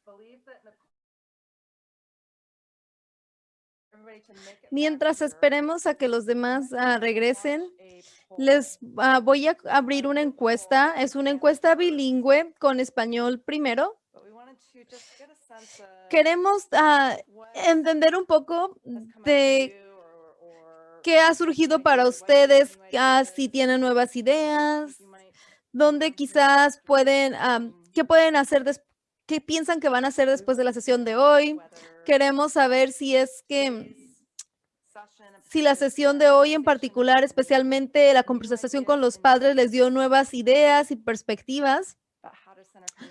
Mientras esperemos a que los demás ah, regresen, les ah, voy a abrir una encuesta. Es una encuesta bilingüe con español primero. Queremos ah, entender un poco de qué ha surgido para ustedes, si tienen nuevas ideas, dónde quizás pueden, qué pueden hacer qué piensan que van a hacer después de la sesión de hoy. Queremos saber si es que si la sesión de hoy en particular, especialmente la conversación con los padres, les dio nuevas ideas y perspectivas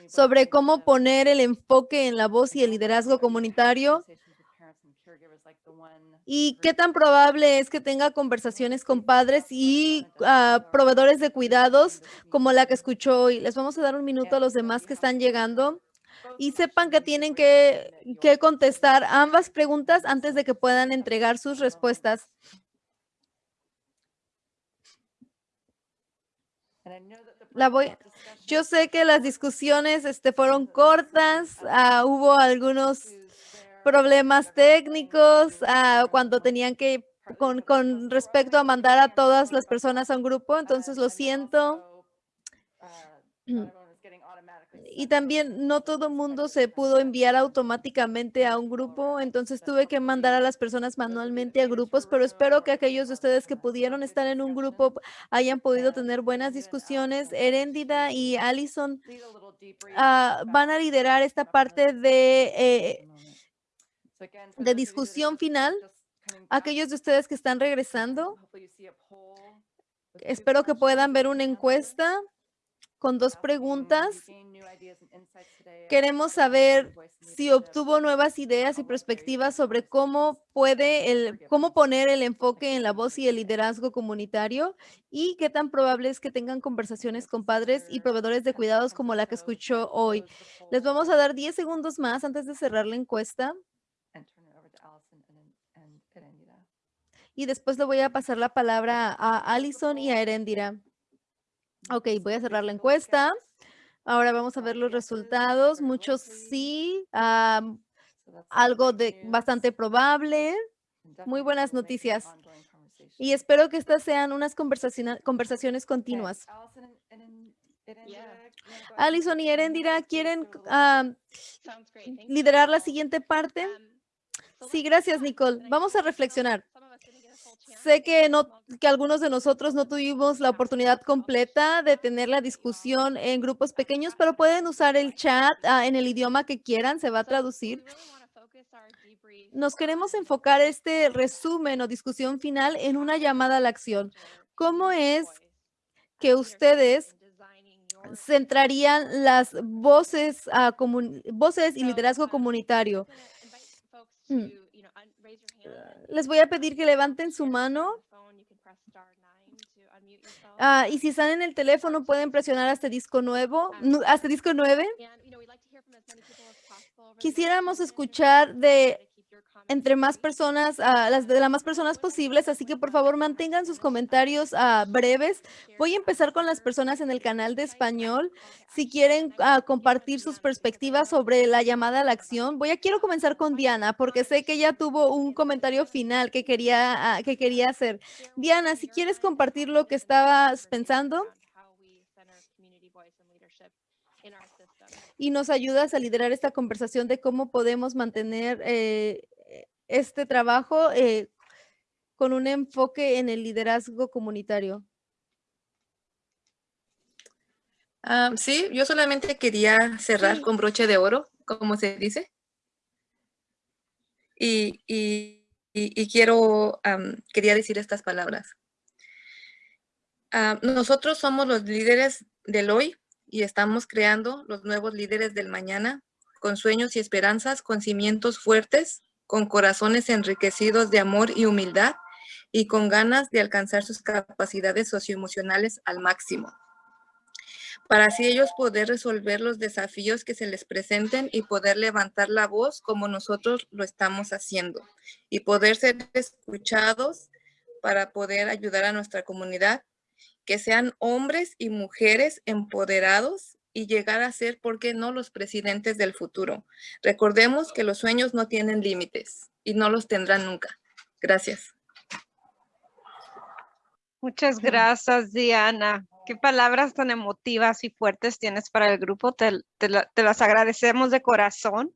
sobre cómo poner el enfoque en la voz y el liderazgo comunitario y qué tan probable es que tenga conversaciones con padres y ah, proveedores de cuidados como la que escuchó hoy. Les vamos a dar un minuto a los demás que están llegando y sepan que tienen que, contestar ambas preguntas antes de que puedan entregar sus respuestas. La voy, yo sé que las discusiones este, fueron cortas, ah, hubo algunos problemas técnicos ah, cuando tenían que, con, con respecto a mandar a todas las personas a un grupo, entonces lo siento. y también no todo el mundo se pudo enviar automáticamente a un grupo, entonces tuve que mandar a las personas manualmente a grupos, pero espero que aquellos de ustedes que pudieron estar en un grupo hayan podido tener buenas discusiones. Heréndida y Allison ah, van a liderar esta parte de, eh, de discusión final. Aquellos de ustedes que están regresando, espero que puedan ver una encuesta con dos preguntas. Queremos saber si obtuvo nuevas ideas y perspectivas sobre cómo puede el, cómo poner el enfoque en la voz y el liderazgo comunitario y qué tan probable es que tengan conversaciones con padres y proveedores de cuidados como la que escuchó hoy. Les vamos a dar 10 segundos más antes de cerrar la encuesta. Y después le voy a pasar la palabra a Allison y a Erendira. Ok, voy a cerrar la encuesta. Ahora vamos a ver los resultados. Muchos sí, algo de bastante probable. Muy buenas noticias. Y espero que estas sean unas conversaciones continuas. Alison y Erendira, ¿quieren liderar la siguiente parte? Sí, gracias, Nicole. Vamos a reflexionar. Sé que, no, que algunos de nosotros no tuvimos la oportunidad completa de tener la discusión en grupos pequeños, pero pueden usar el chat ah, en el idioma que quieran, se va a traducir. Nos queremos enfocar este resumen o discusión final en una llamada a la acción. ¿Cómo es que ustedes centrarían las voces, ah, comun- voces y liderazgo comunitario? Mm. Les voy a pedir que levanten su mano. Ah, y si están en el teléfono, pueden presionar hasta disco nuevo, nu- hasta disco 9. Quisiéramos escuchar de entre más personas, ah, las de las más personas posibles, así que por favor mantengan sus comentarios ah, breves. Voy a empezar con las personas en el canal de español. Si quieren ah, compartir sus perspectivas sobre la llamada a la acción, voy a quiero comenzar con Diana porque sé que ella tuvo un comentario final que quería que quería hacer. Diana, si quieres compartir lo que estabas pensando y nos ayudas a liderar esta conversación de cómo podemos mantener eh, este trabajo eh, con un enfoque en el liderazgo comunitario. Ah, sí, yo solamente quería cerrar con broche de oro, como se dice. Y, y- y- y quiero, quería decir estas palabras. Ah, nosotros somos los líderes del hoy y estamos creando los nuevos líderes del mañana con sueños y esperanzas, con cimientos fuertes, con corazones enriquecidos de amor y humildad y con ganas de alcanzar sus capacidades socioemocionales al máximo. Para así ellos poder resolver los desafíos que se les presenten y poder levantar la voz como nosotros lo estamos haciendo y poder ser escuchados para poder ayudar a nuestra comunidad, que sean hombres y mujeres empoderados y llegar a ser, ¿por qué no?, los presidentes del futuro. Recordemos que los sueños no tienen límites y no los tendrán nunca. Gracias. Muchas gracias, Diana. Qué palabras tan emotivas y fuertes tienes para el grupo. Te, te la- te las agradecemos de corazón.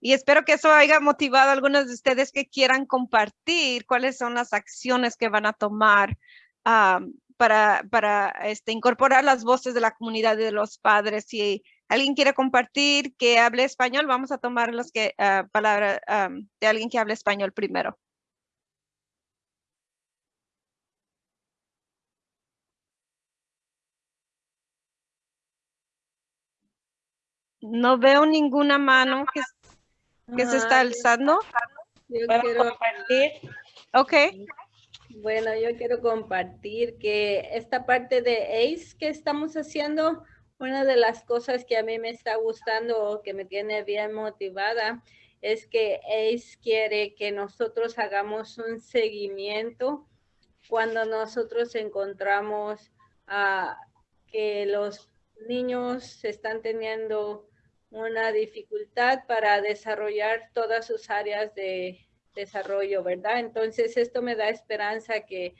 Y espero que eso haya motivado a algunos de ustedes que quieran compartir cuáles son las acciones que van a tomar para, para este, incorporar las voces de la comunidad y de los padres. Si alguien quiere compartir que hable español, vamos a tomar las que, palabra am, de alguien que hable español primero. No veo ninguna mano que, que se está alzando. Yo para quiero compartir. Ok. Bueno, yo quiero compartir que esta parte de ACE que estamos haciendo, una de las cosas que a mí me está gustando o que me tiene bien motivada es que ACE quiere que nosotros hagamos un seguimiento cuando nosotros encontramos ah, que los niños están teniendo una dificultad para desarrollar todas sus áreas de desarrollo, ¿verdad? Entonces, esto me da esperanza que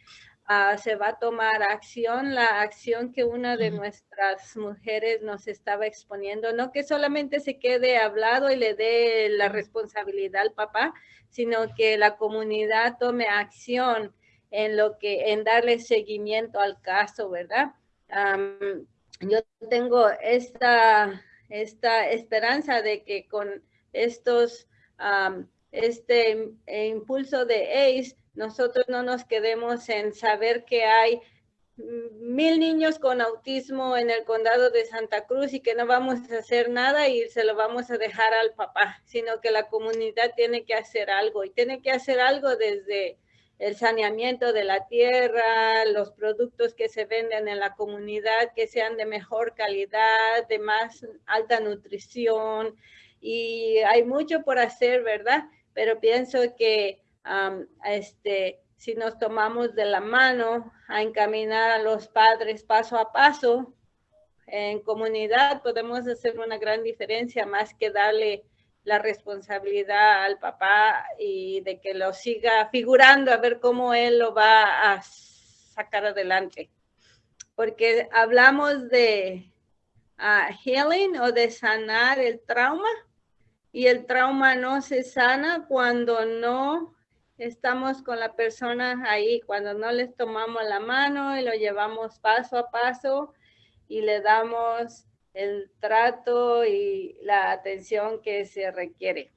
ah, se va a tomar acción, la acción que una de nuestras mujeres nos estaba exponiendo, no que solamente se quede hablado y le dé la responsabilidad al papá, sino que la comunidad tome acción en lo que, en darle seguimiento al caso, ¿verdad? Yo tengo esta, esta esperanza de que con estos, este im- impulso de ACE, nosotros no nos quedemos en saber que hay mil niños con autismo en el condado de Santa Cruz y que no vamos a hacer nada y se lo vamos a dejar al papá, sino que la comunidad tiene que hacer algo y tiene que hacer algo desde el saneamiento de la tierra, los productos que se venden en la comunidad que sean de mejor calidad, de más alta nutrición y hay mucho por hacer, ¿verdad? Pero pienso que este, si nos tomamos de la mano a encaminar a los padres paso a paso en comunidad, podemos hacer una gran diferencia más que darle la responsabilidad al papá y de que lo siga figurando a ver cómo él lo va a sacar adelante. Porque hablamos de ah, healing o de sanar el trauma y el trauma no se sana cuando no estamos con la persona ahí cuando no les tomamos la mano y lo llevamos paso a paso y le damos el trato y la atención que se requiere.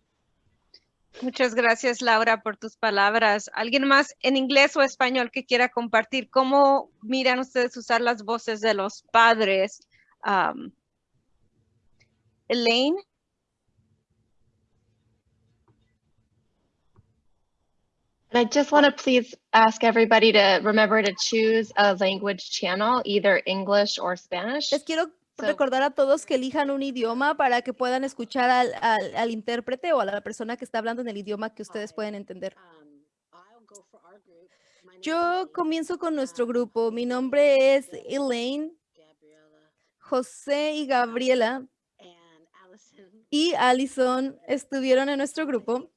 Muchas gracias, Laura, por tus palabras. ¿Alguien más en inglés o español que quiera compartir cómo miran ustedes usar las voces de los padres? Um, Elaine. I just want to please ask everybody to remember to choose a language channel, either English or Spanish. Les quiero So- recordar a todos que elijan un idioma para que puedan escuchar al, al- al intérprete o a la persona que está hablando en el idioma que ustedes pueden entender. Yo comienzo con nuestro grupo. Mi nombre es Elaine, José y Gabriela y Allison estuvieron en nuestro grupo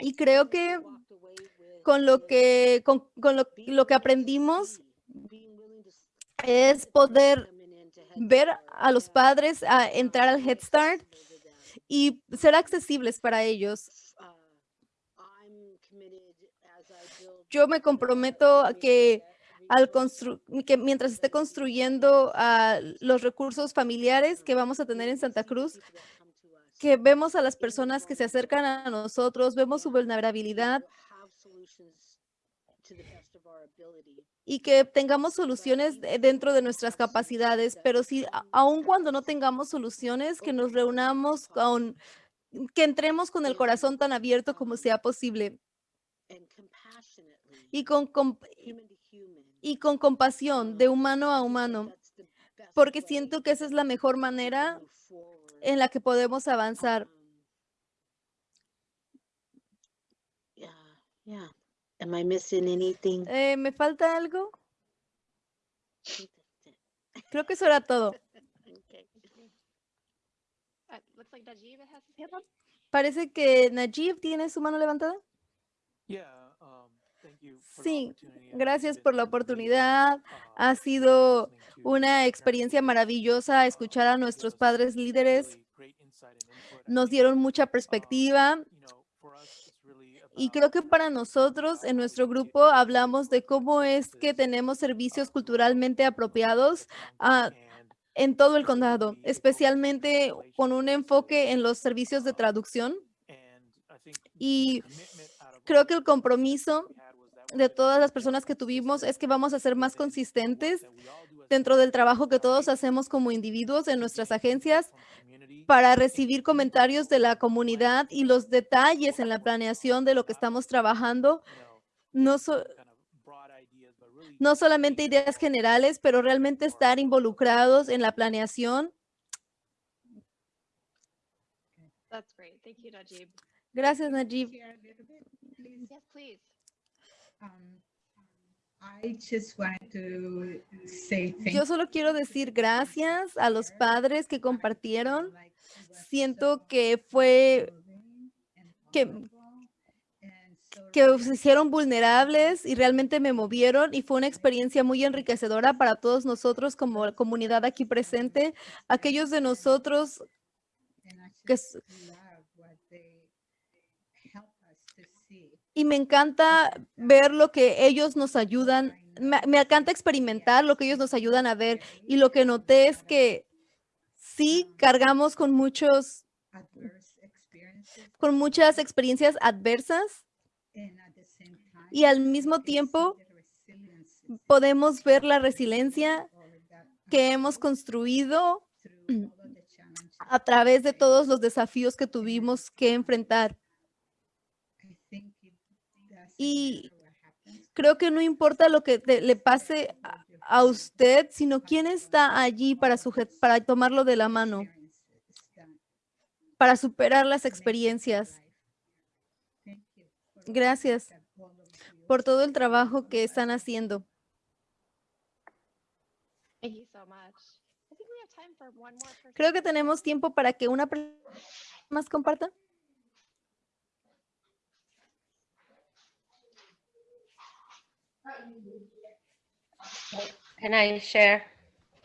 y creo que con lo que, con, con lo, lo que aprendimos es poder ver a los padres entrar al Head Start y ser accesibles para ellos. Yo me comprometo a que al constru- que mientras esté construyendo ah, los recursos familiares que vamos a tener en Santa Cruz, que vemos a las personas que se acercan a nosotros, vemos su vulnerabilidad y que tengamos soluciones de- dentro de nuestras capacidades, pero si aun cuando no tengamos soluciones, que nos reunamos con, que entremos con el corazón tan abierto como sea posible. Y con, y con compasión de humano a humano, porque siento que esa es la mejor manera en la que podemos avanzar. Am I missing anything? Eh, ¿Me falta algo? Creo que eso era todo. Uh, looks like Najib has his hand up. Parece que Najib tiene su mano levantada. Sí, gracias por la oportunidad. Ha sido una experiencia maravillosa escuchar a nuestros padres líderes. Nos dieron mucha perspectiva. Y creo que para nosotros en nuestro grupo hablamos de cómo es que tenemos servicios culturalmente apropiados ah, en todo el condado, especialmente con un enfoque en los servicios de traducción. Y creo que el compromiso de todas las personas que tuvimos es que vamos a ser más consistentes dentro del trabajo que todos hacemos como individuos en nuestras agencias para recibir comentarios de la comunidad y los detalles en la planeación de lo que estamos trabajando. No, so- no solamente ideas generales, pero realmente estar involucrados en la planeación. That's great. Thank you, Najib. Gracias, Najib. Yo solo quiero decir gracias a los padres que compartieron. Siento que fue que, que se hicieron vulnerables y realmente me movieron y fue una experiencia muy enriquecedora para todos nosotros como comunidad aquí presente. Aquellos de nosotros que y me encanta ver lo que ellos nos ayudan, me, encanta experimentar lo que ellos nos ayudan a ver y lo que noté es que sí cargamos con muchos, con muchas experiencias adversas y al mismo tiempo podemos ver la resiliencia que hemos construido a través de todos los desafíos que tuvimos que enfrentar. Y creo que no importa lo que te- le pase a, a usted, sino quién está allí para, sujet- para tomarlo de la mano, para superar las experiencias. Gracias por todo el trabajo que están haciendo. Creo que tenemos tiempo para que una persona más comparta. Can I share?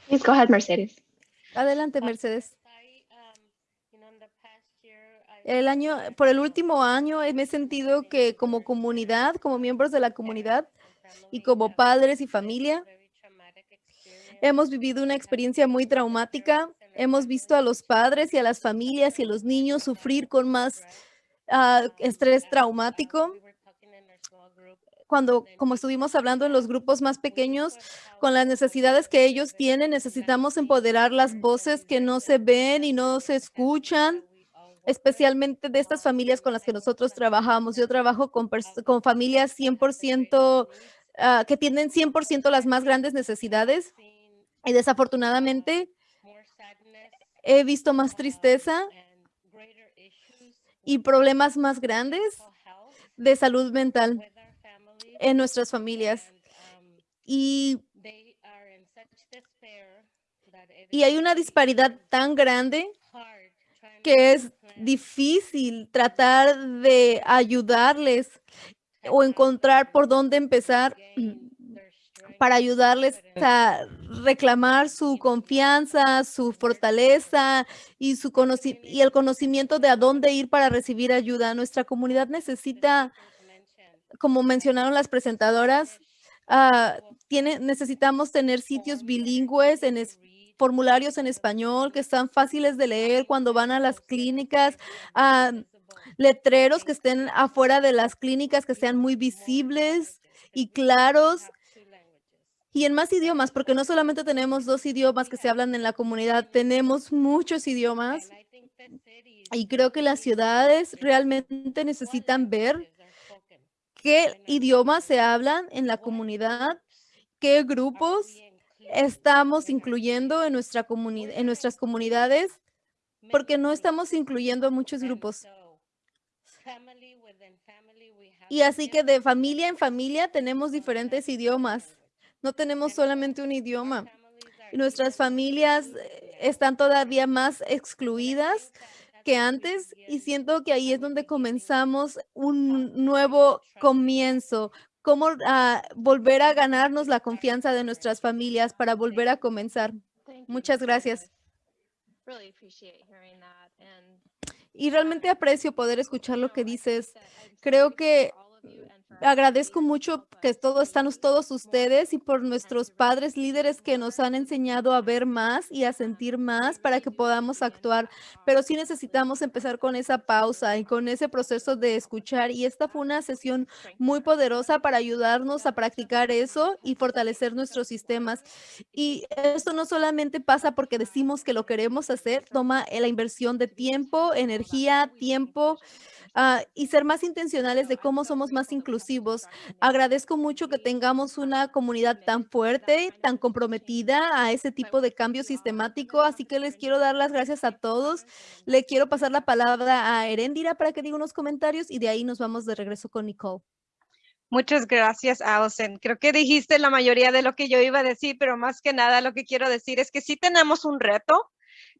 Please go ahead, Mercedes. Adelante, Mercedes. Um, El año, por el último año me he sentido que como comunidad, como miembros de la comunidad y como padres y familia, hemos vivido una experiencia muy traumática. Hemos visto a los padres y a las familias y a los niños sufrir con más ah, estrés traumático cuando, como estuvimos hablando en los grupos más pequeños, con las necesidades que ellos tienen, necesitamos empoderar las voces que no se ven y no se escuchan, especialmente de estas familias con las que nosotros trabajamos. Yo trabajo con, familias 100% ah, que tienen 100% las más grandes necesidades y desafortunadamente he visto más tristeza y problemas más grandes de salud mental en nuestras familias. Y, y hay una disparidad tan grande que es difícil tratar de ayudarles o encontrar por dónde empezar para ayudarles a reclamar su confianza, su fortaleza y, su y el conocimiento de a dónde ir para recibir ayuda. Nuestra comunidad necesita como mencionaron las presentadoras, tiene, necesitamos tener sitios bilingües en formularios en español que están fáciles de leer cuando van a las clínicas, ah, letreros que estén afuera de las clínicas que sean muy visibles y claros y en más idiomas, porque no solamente tenemos dos idiomas que se hablan en la comunidad, tenemos muchos idiomas. Y creo que las ciudades realmente necesitan ver qué idiomas se hablan en la comunidad, qué grupos estamos incluyendo en, nuestra en nuestras comunidades, porque no estamos incluyendo a muchos grupos. Y así que de familia en familia tenemos diferentes idiomas. No tenemos solamente un idioma. Nuestras familias eh, están todavía más excluidas que antes y siento que ahí es donde comenzamos un nuevo comienzo, cómo ah, volver a ganarnos la confianza de nuestras familias para volver a comenzar. Muchas gracias. Y realmente aprecio poder escuchar lo que dices. Creo que Agradezco mucho que todos están todos ustedes y por nuestros padres líderes que nos han enseñado a ver más y a sentir más para que podamos actuar. Pero sí necesitamos empezar con esa pausa y con ese proceso de escuchar. Y esta fue una sesión muy poderosa para ayudarnos a practicar eso y fortalecer nuestros sistemas. Y esto no solamente pasa porque decimos que lo queremos hacer, toma la inversión de tiempo, energía, tiempo, Ah, y ser más intencionales de cómo somos más inclusivos. Agradezco mucho que tengamos una comunidad tan fuerte, tan comprometida a ese tipo de cambio sistemático, así que les quiero dar las gracias a todos. Le quiero pasar la palabra a Erendira para que diga unos comentarios y de ahí nos vamos de regreso con Nicole. Muchas gracias, Alison. Creo que dijiste la mayoría de lo que yo iba a decir, pero más que nada lo que quiero decir es que sí tenemos un reto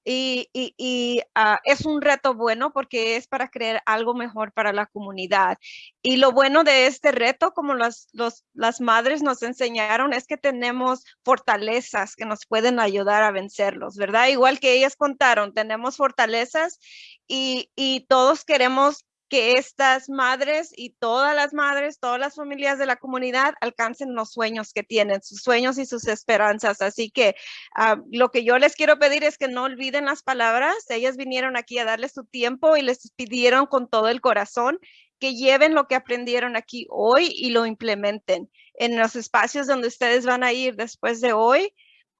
y, ah, es un reto bueno porque es para crear algo mejor para la comunidad. Y lo bueno de este reto, como las, las madres nos enseñaron, es que tenemos fortalezas que nos pueden ayudar a vencerlos, ¿verdad? Igual que ellas contaron, tenemos fortalezas y, y todos queremos que estas madres y todas las madres, todas las familias de la comunidad alcancen los sueños que tienen, sus sueños y sus esperanzas. Así que ah, lo que yo les quiero pedir es que no olviden las palabras. Ellas vinieron aquí a darles su tiempo y les pidieron con todo el corazón que lleven lo que aprendieron aquí hoy y lo implementen en los espacios donde ustedes van a ir después de hoy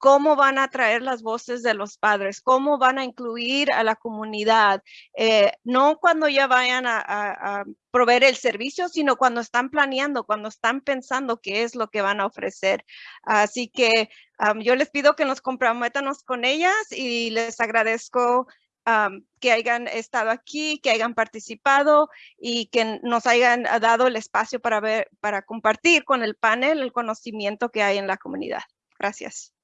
cómo van a traer las voces de los padres, cómo van a incluir a la comunidad, eh, no cuando ya vayan a, proveer el servicio, sino cuando están planeando, cuando están pensando qué es lo que van a ofrecer. Así que yo les pido que nos comprometamos con ellas y les agradezco que hayan estado aquí, que hayan participado y que nos hayan dado el espacio para ver, para compartir con el panel el conocimiento que hay en la comunidad. Gracias.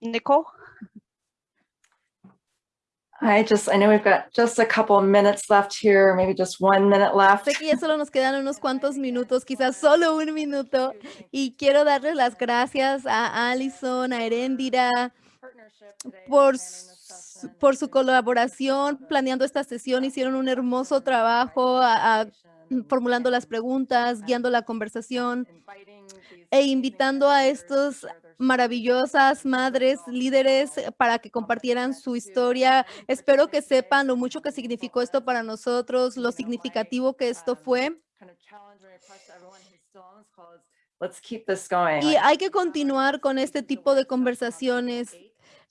Nicole? I just, I know we've got just a couple of minutes left here, maybe just one minute left. Sé que ya solo nos quedan unos cuantos minutos, quizás solo un minuto. Y quiero darles las gracias a Alison, a Erendira, por, su- por su colaboración planeando esta sesión. Hicieron un hermoso trabajo a- a- formulando las preguntas, guiando la conversación e invitando a estos maravillosas madres, líderes, eh, para que compartieran su historia. Espero que sepan lo mucho que significó esto para nosotros, lo significativo que esto fue. Y hay que continuar con este tipo de conversaciones.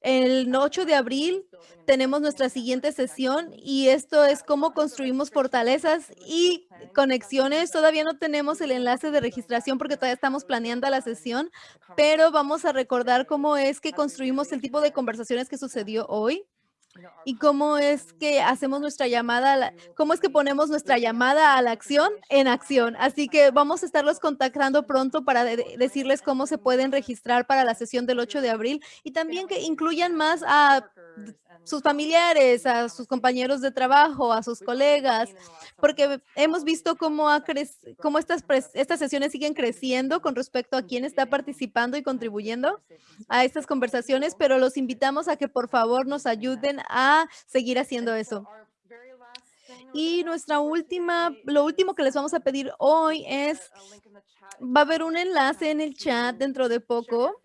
El 8 de abril tenemos nuestra siguiente sesión y esto es cómo construimos fortalezas y conexiones. Todavía no tenemos el enlace de registración porque todavía estamos planeando la sesión, pero vamos a recordar cómo es que construimos el tipo de conversaciones que sucedió hoy y cómo es que hacemos nuestra llamada, cómo es que ponemos nuestra llamada a la acción en acción. Así que vamos a estarlos contactando pronto para de- de- decirles cómo se pueden registrar para la sesión del 8 de abril y también que incluyan más a sus familiares, a sus compañeros de trabajo, a sus colegas, porque hemos visto cómo, ha cómo estas, estas sesiones siguen creciendo con respecto a quién está participando y contribuyendo a estas conversaciones, pero los invitamos a que por favor nos ayuden a seguir haciendo eso. Y nuestra última, lo último que les vamos a pedir hoy es, va a haber un enlace en el chat dentro de poco.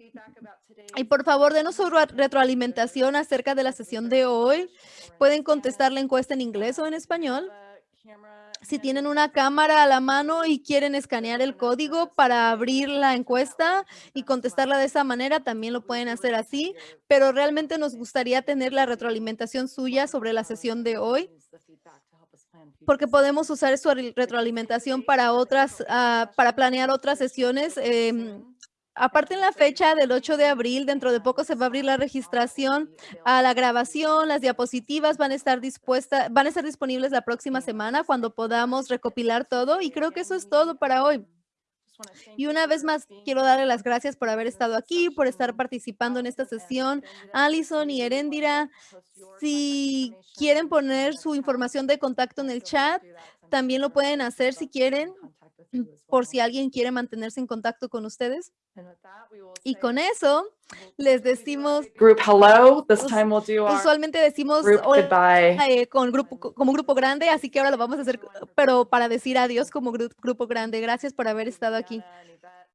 Y por favor, denos su re- retroalimentación acerca de la sesión de hoy. Pueden contestar la encuesta en inglés o en español. Si tienen una cámara a la mano y quieren escanear el código para abrir la encuesta y contestarla de esa manera, también lo pueden hacer así, pero realmente nos gustaría tener la retroalimentación suya sobre la sesión de hoy, porque podemos usar su re- retroalimentación para otras, ah, para planear otras sesiones. em, Aparte en la fecha del 8 de abril, dentro de poco se va a abrir la registración a la grabación, las diapositivas van a estar dispuestas, van a estar disponibles la próxima semana cuando podamos recopilar todo y creo que eso es todo para hoy. Y una vez más, quiero darle las gracias por haber estado aquí, por estar participando en esta sesión. Alison y Erendira, si quieren poner su información de contacto en el chat, también lo pueden hacer si quieren, por si alguien quiere mantenerse en contacto con ustedes. Y con eso, les decimos, Group hello. This Us- time we'll do our usualmente decimos group hola, goodbye. eh, con grupo, co- como grupo grande, así que ahora lo vamos a hacer, pero para decir adiós como gru- grupo grande. Gracias por haber estado aquí.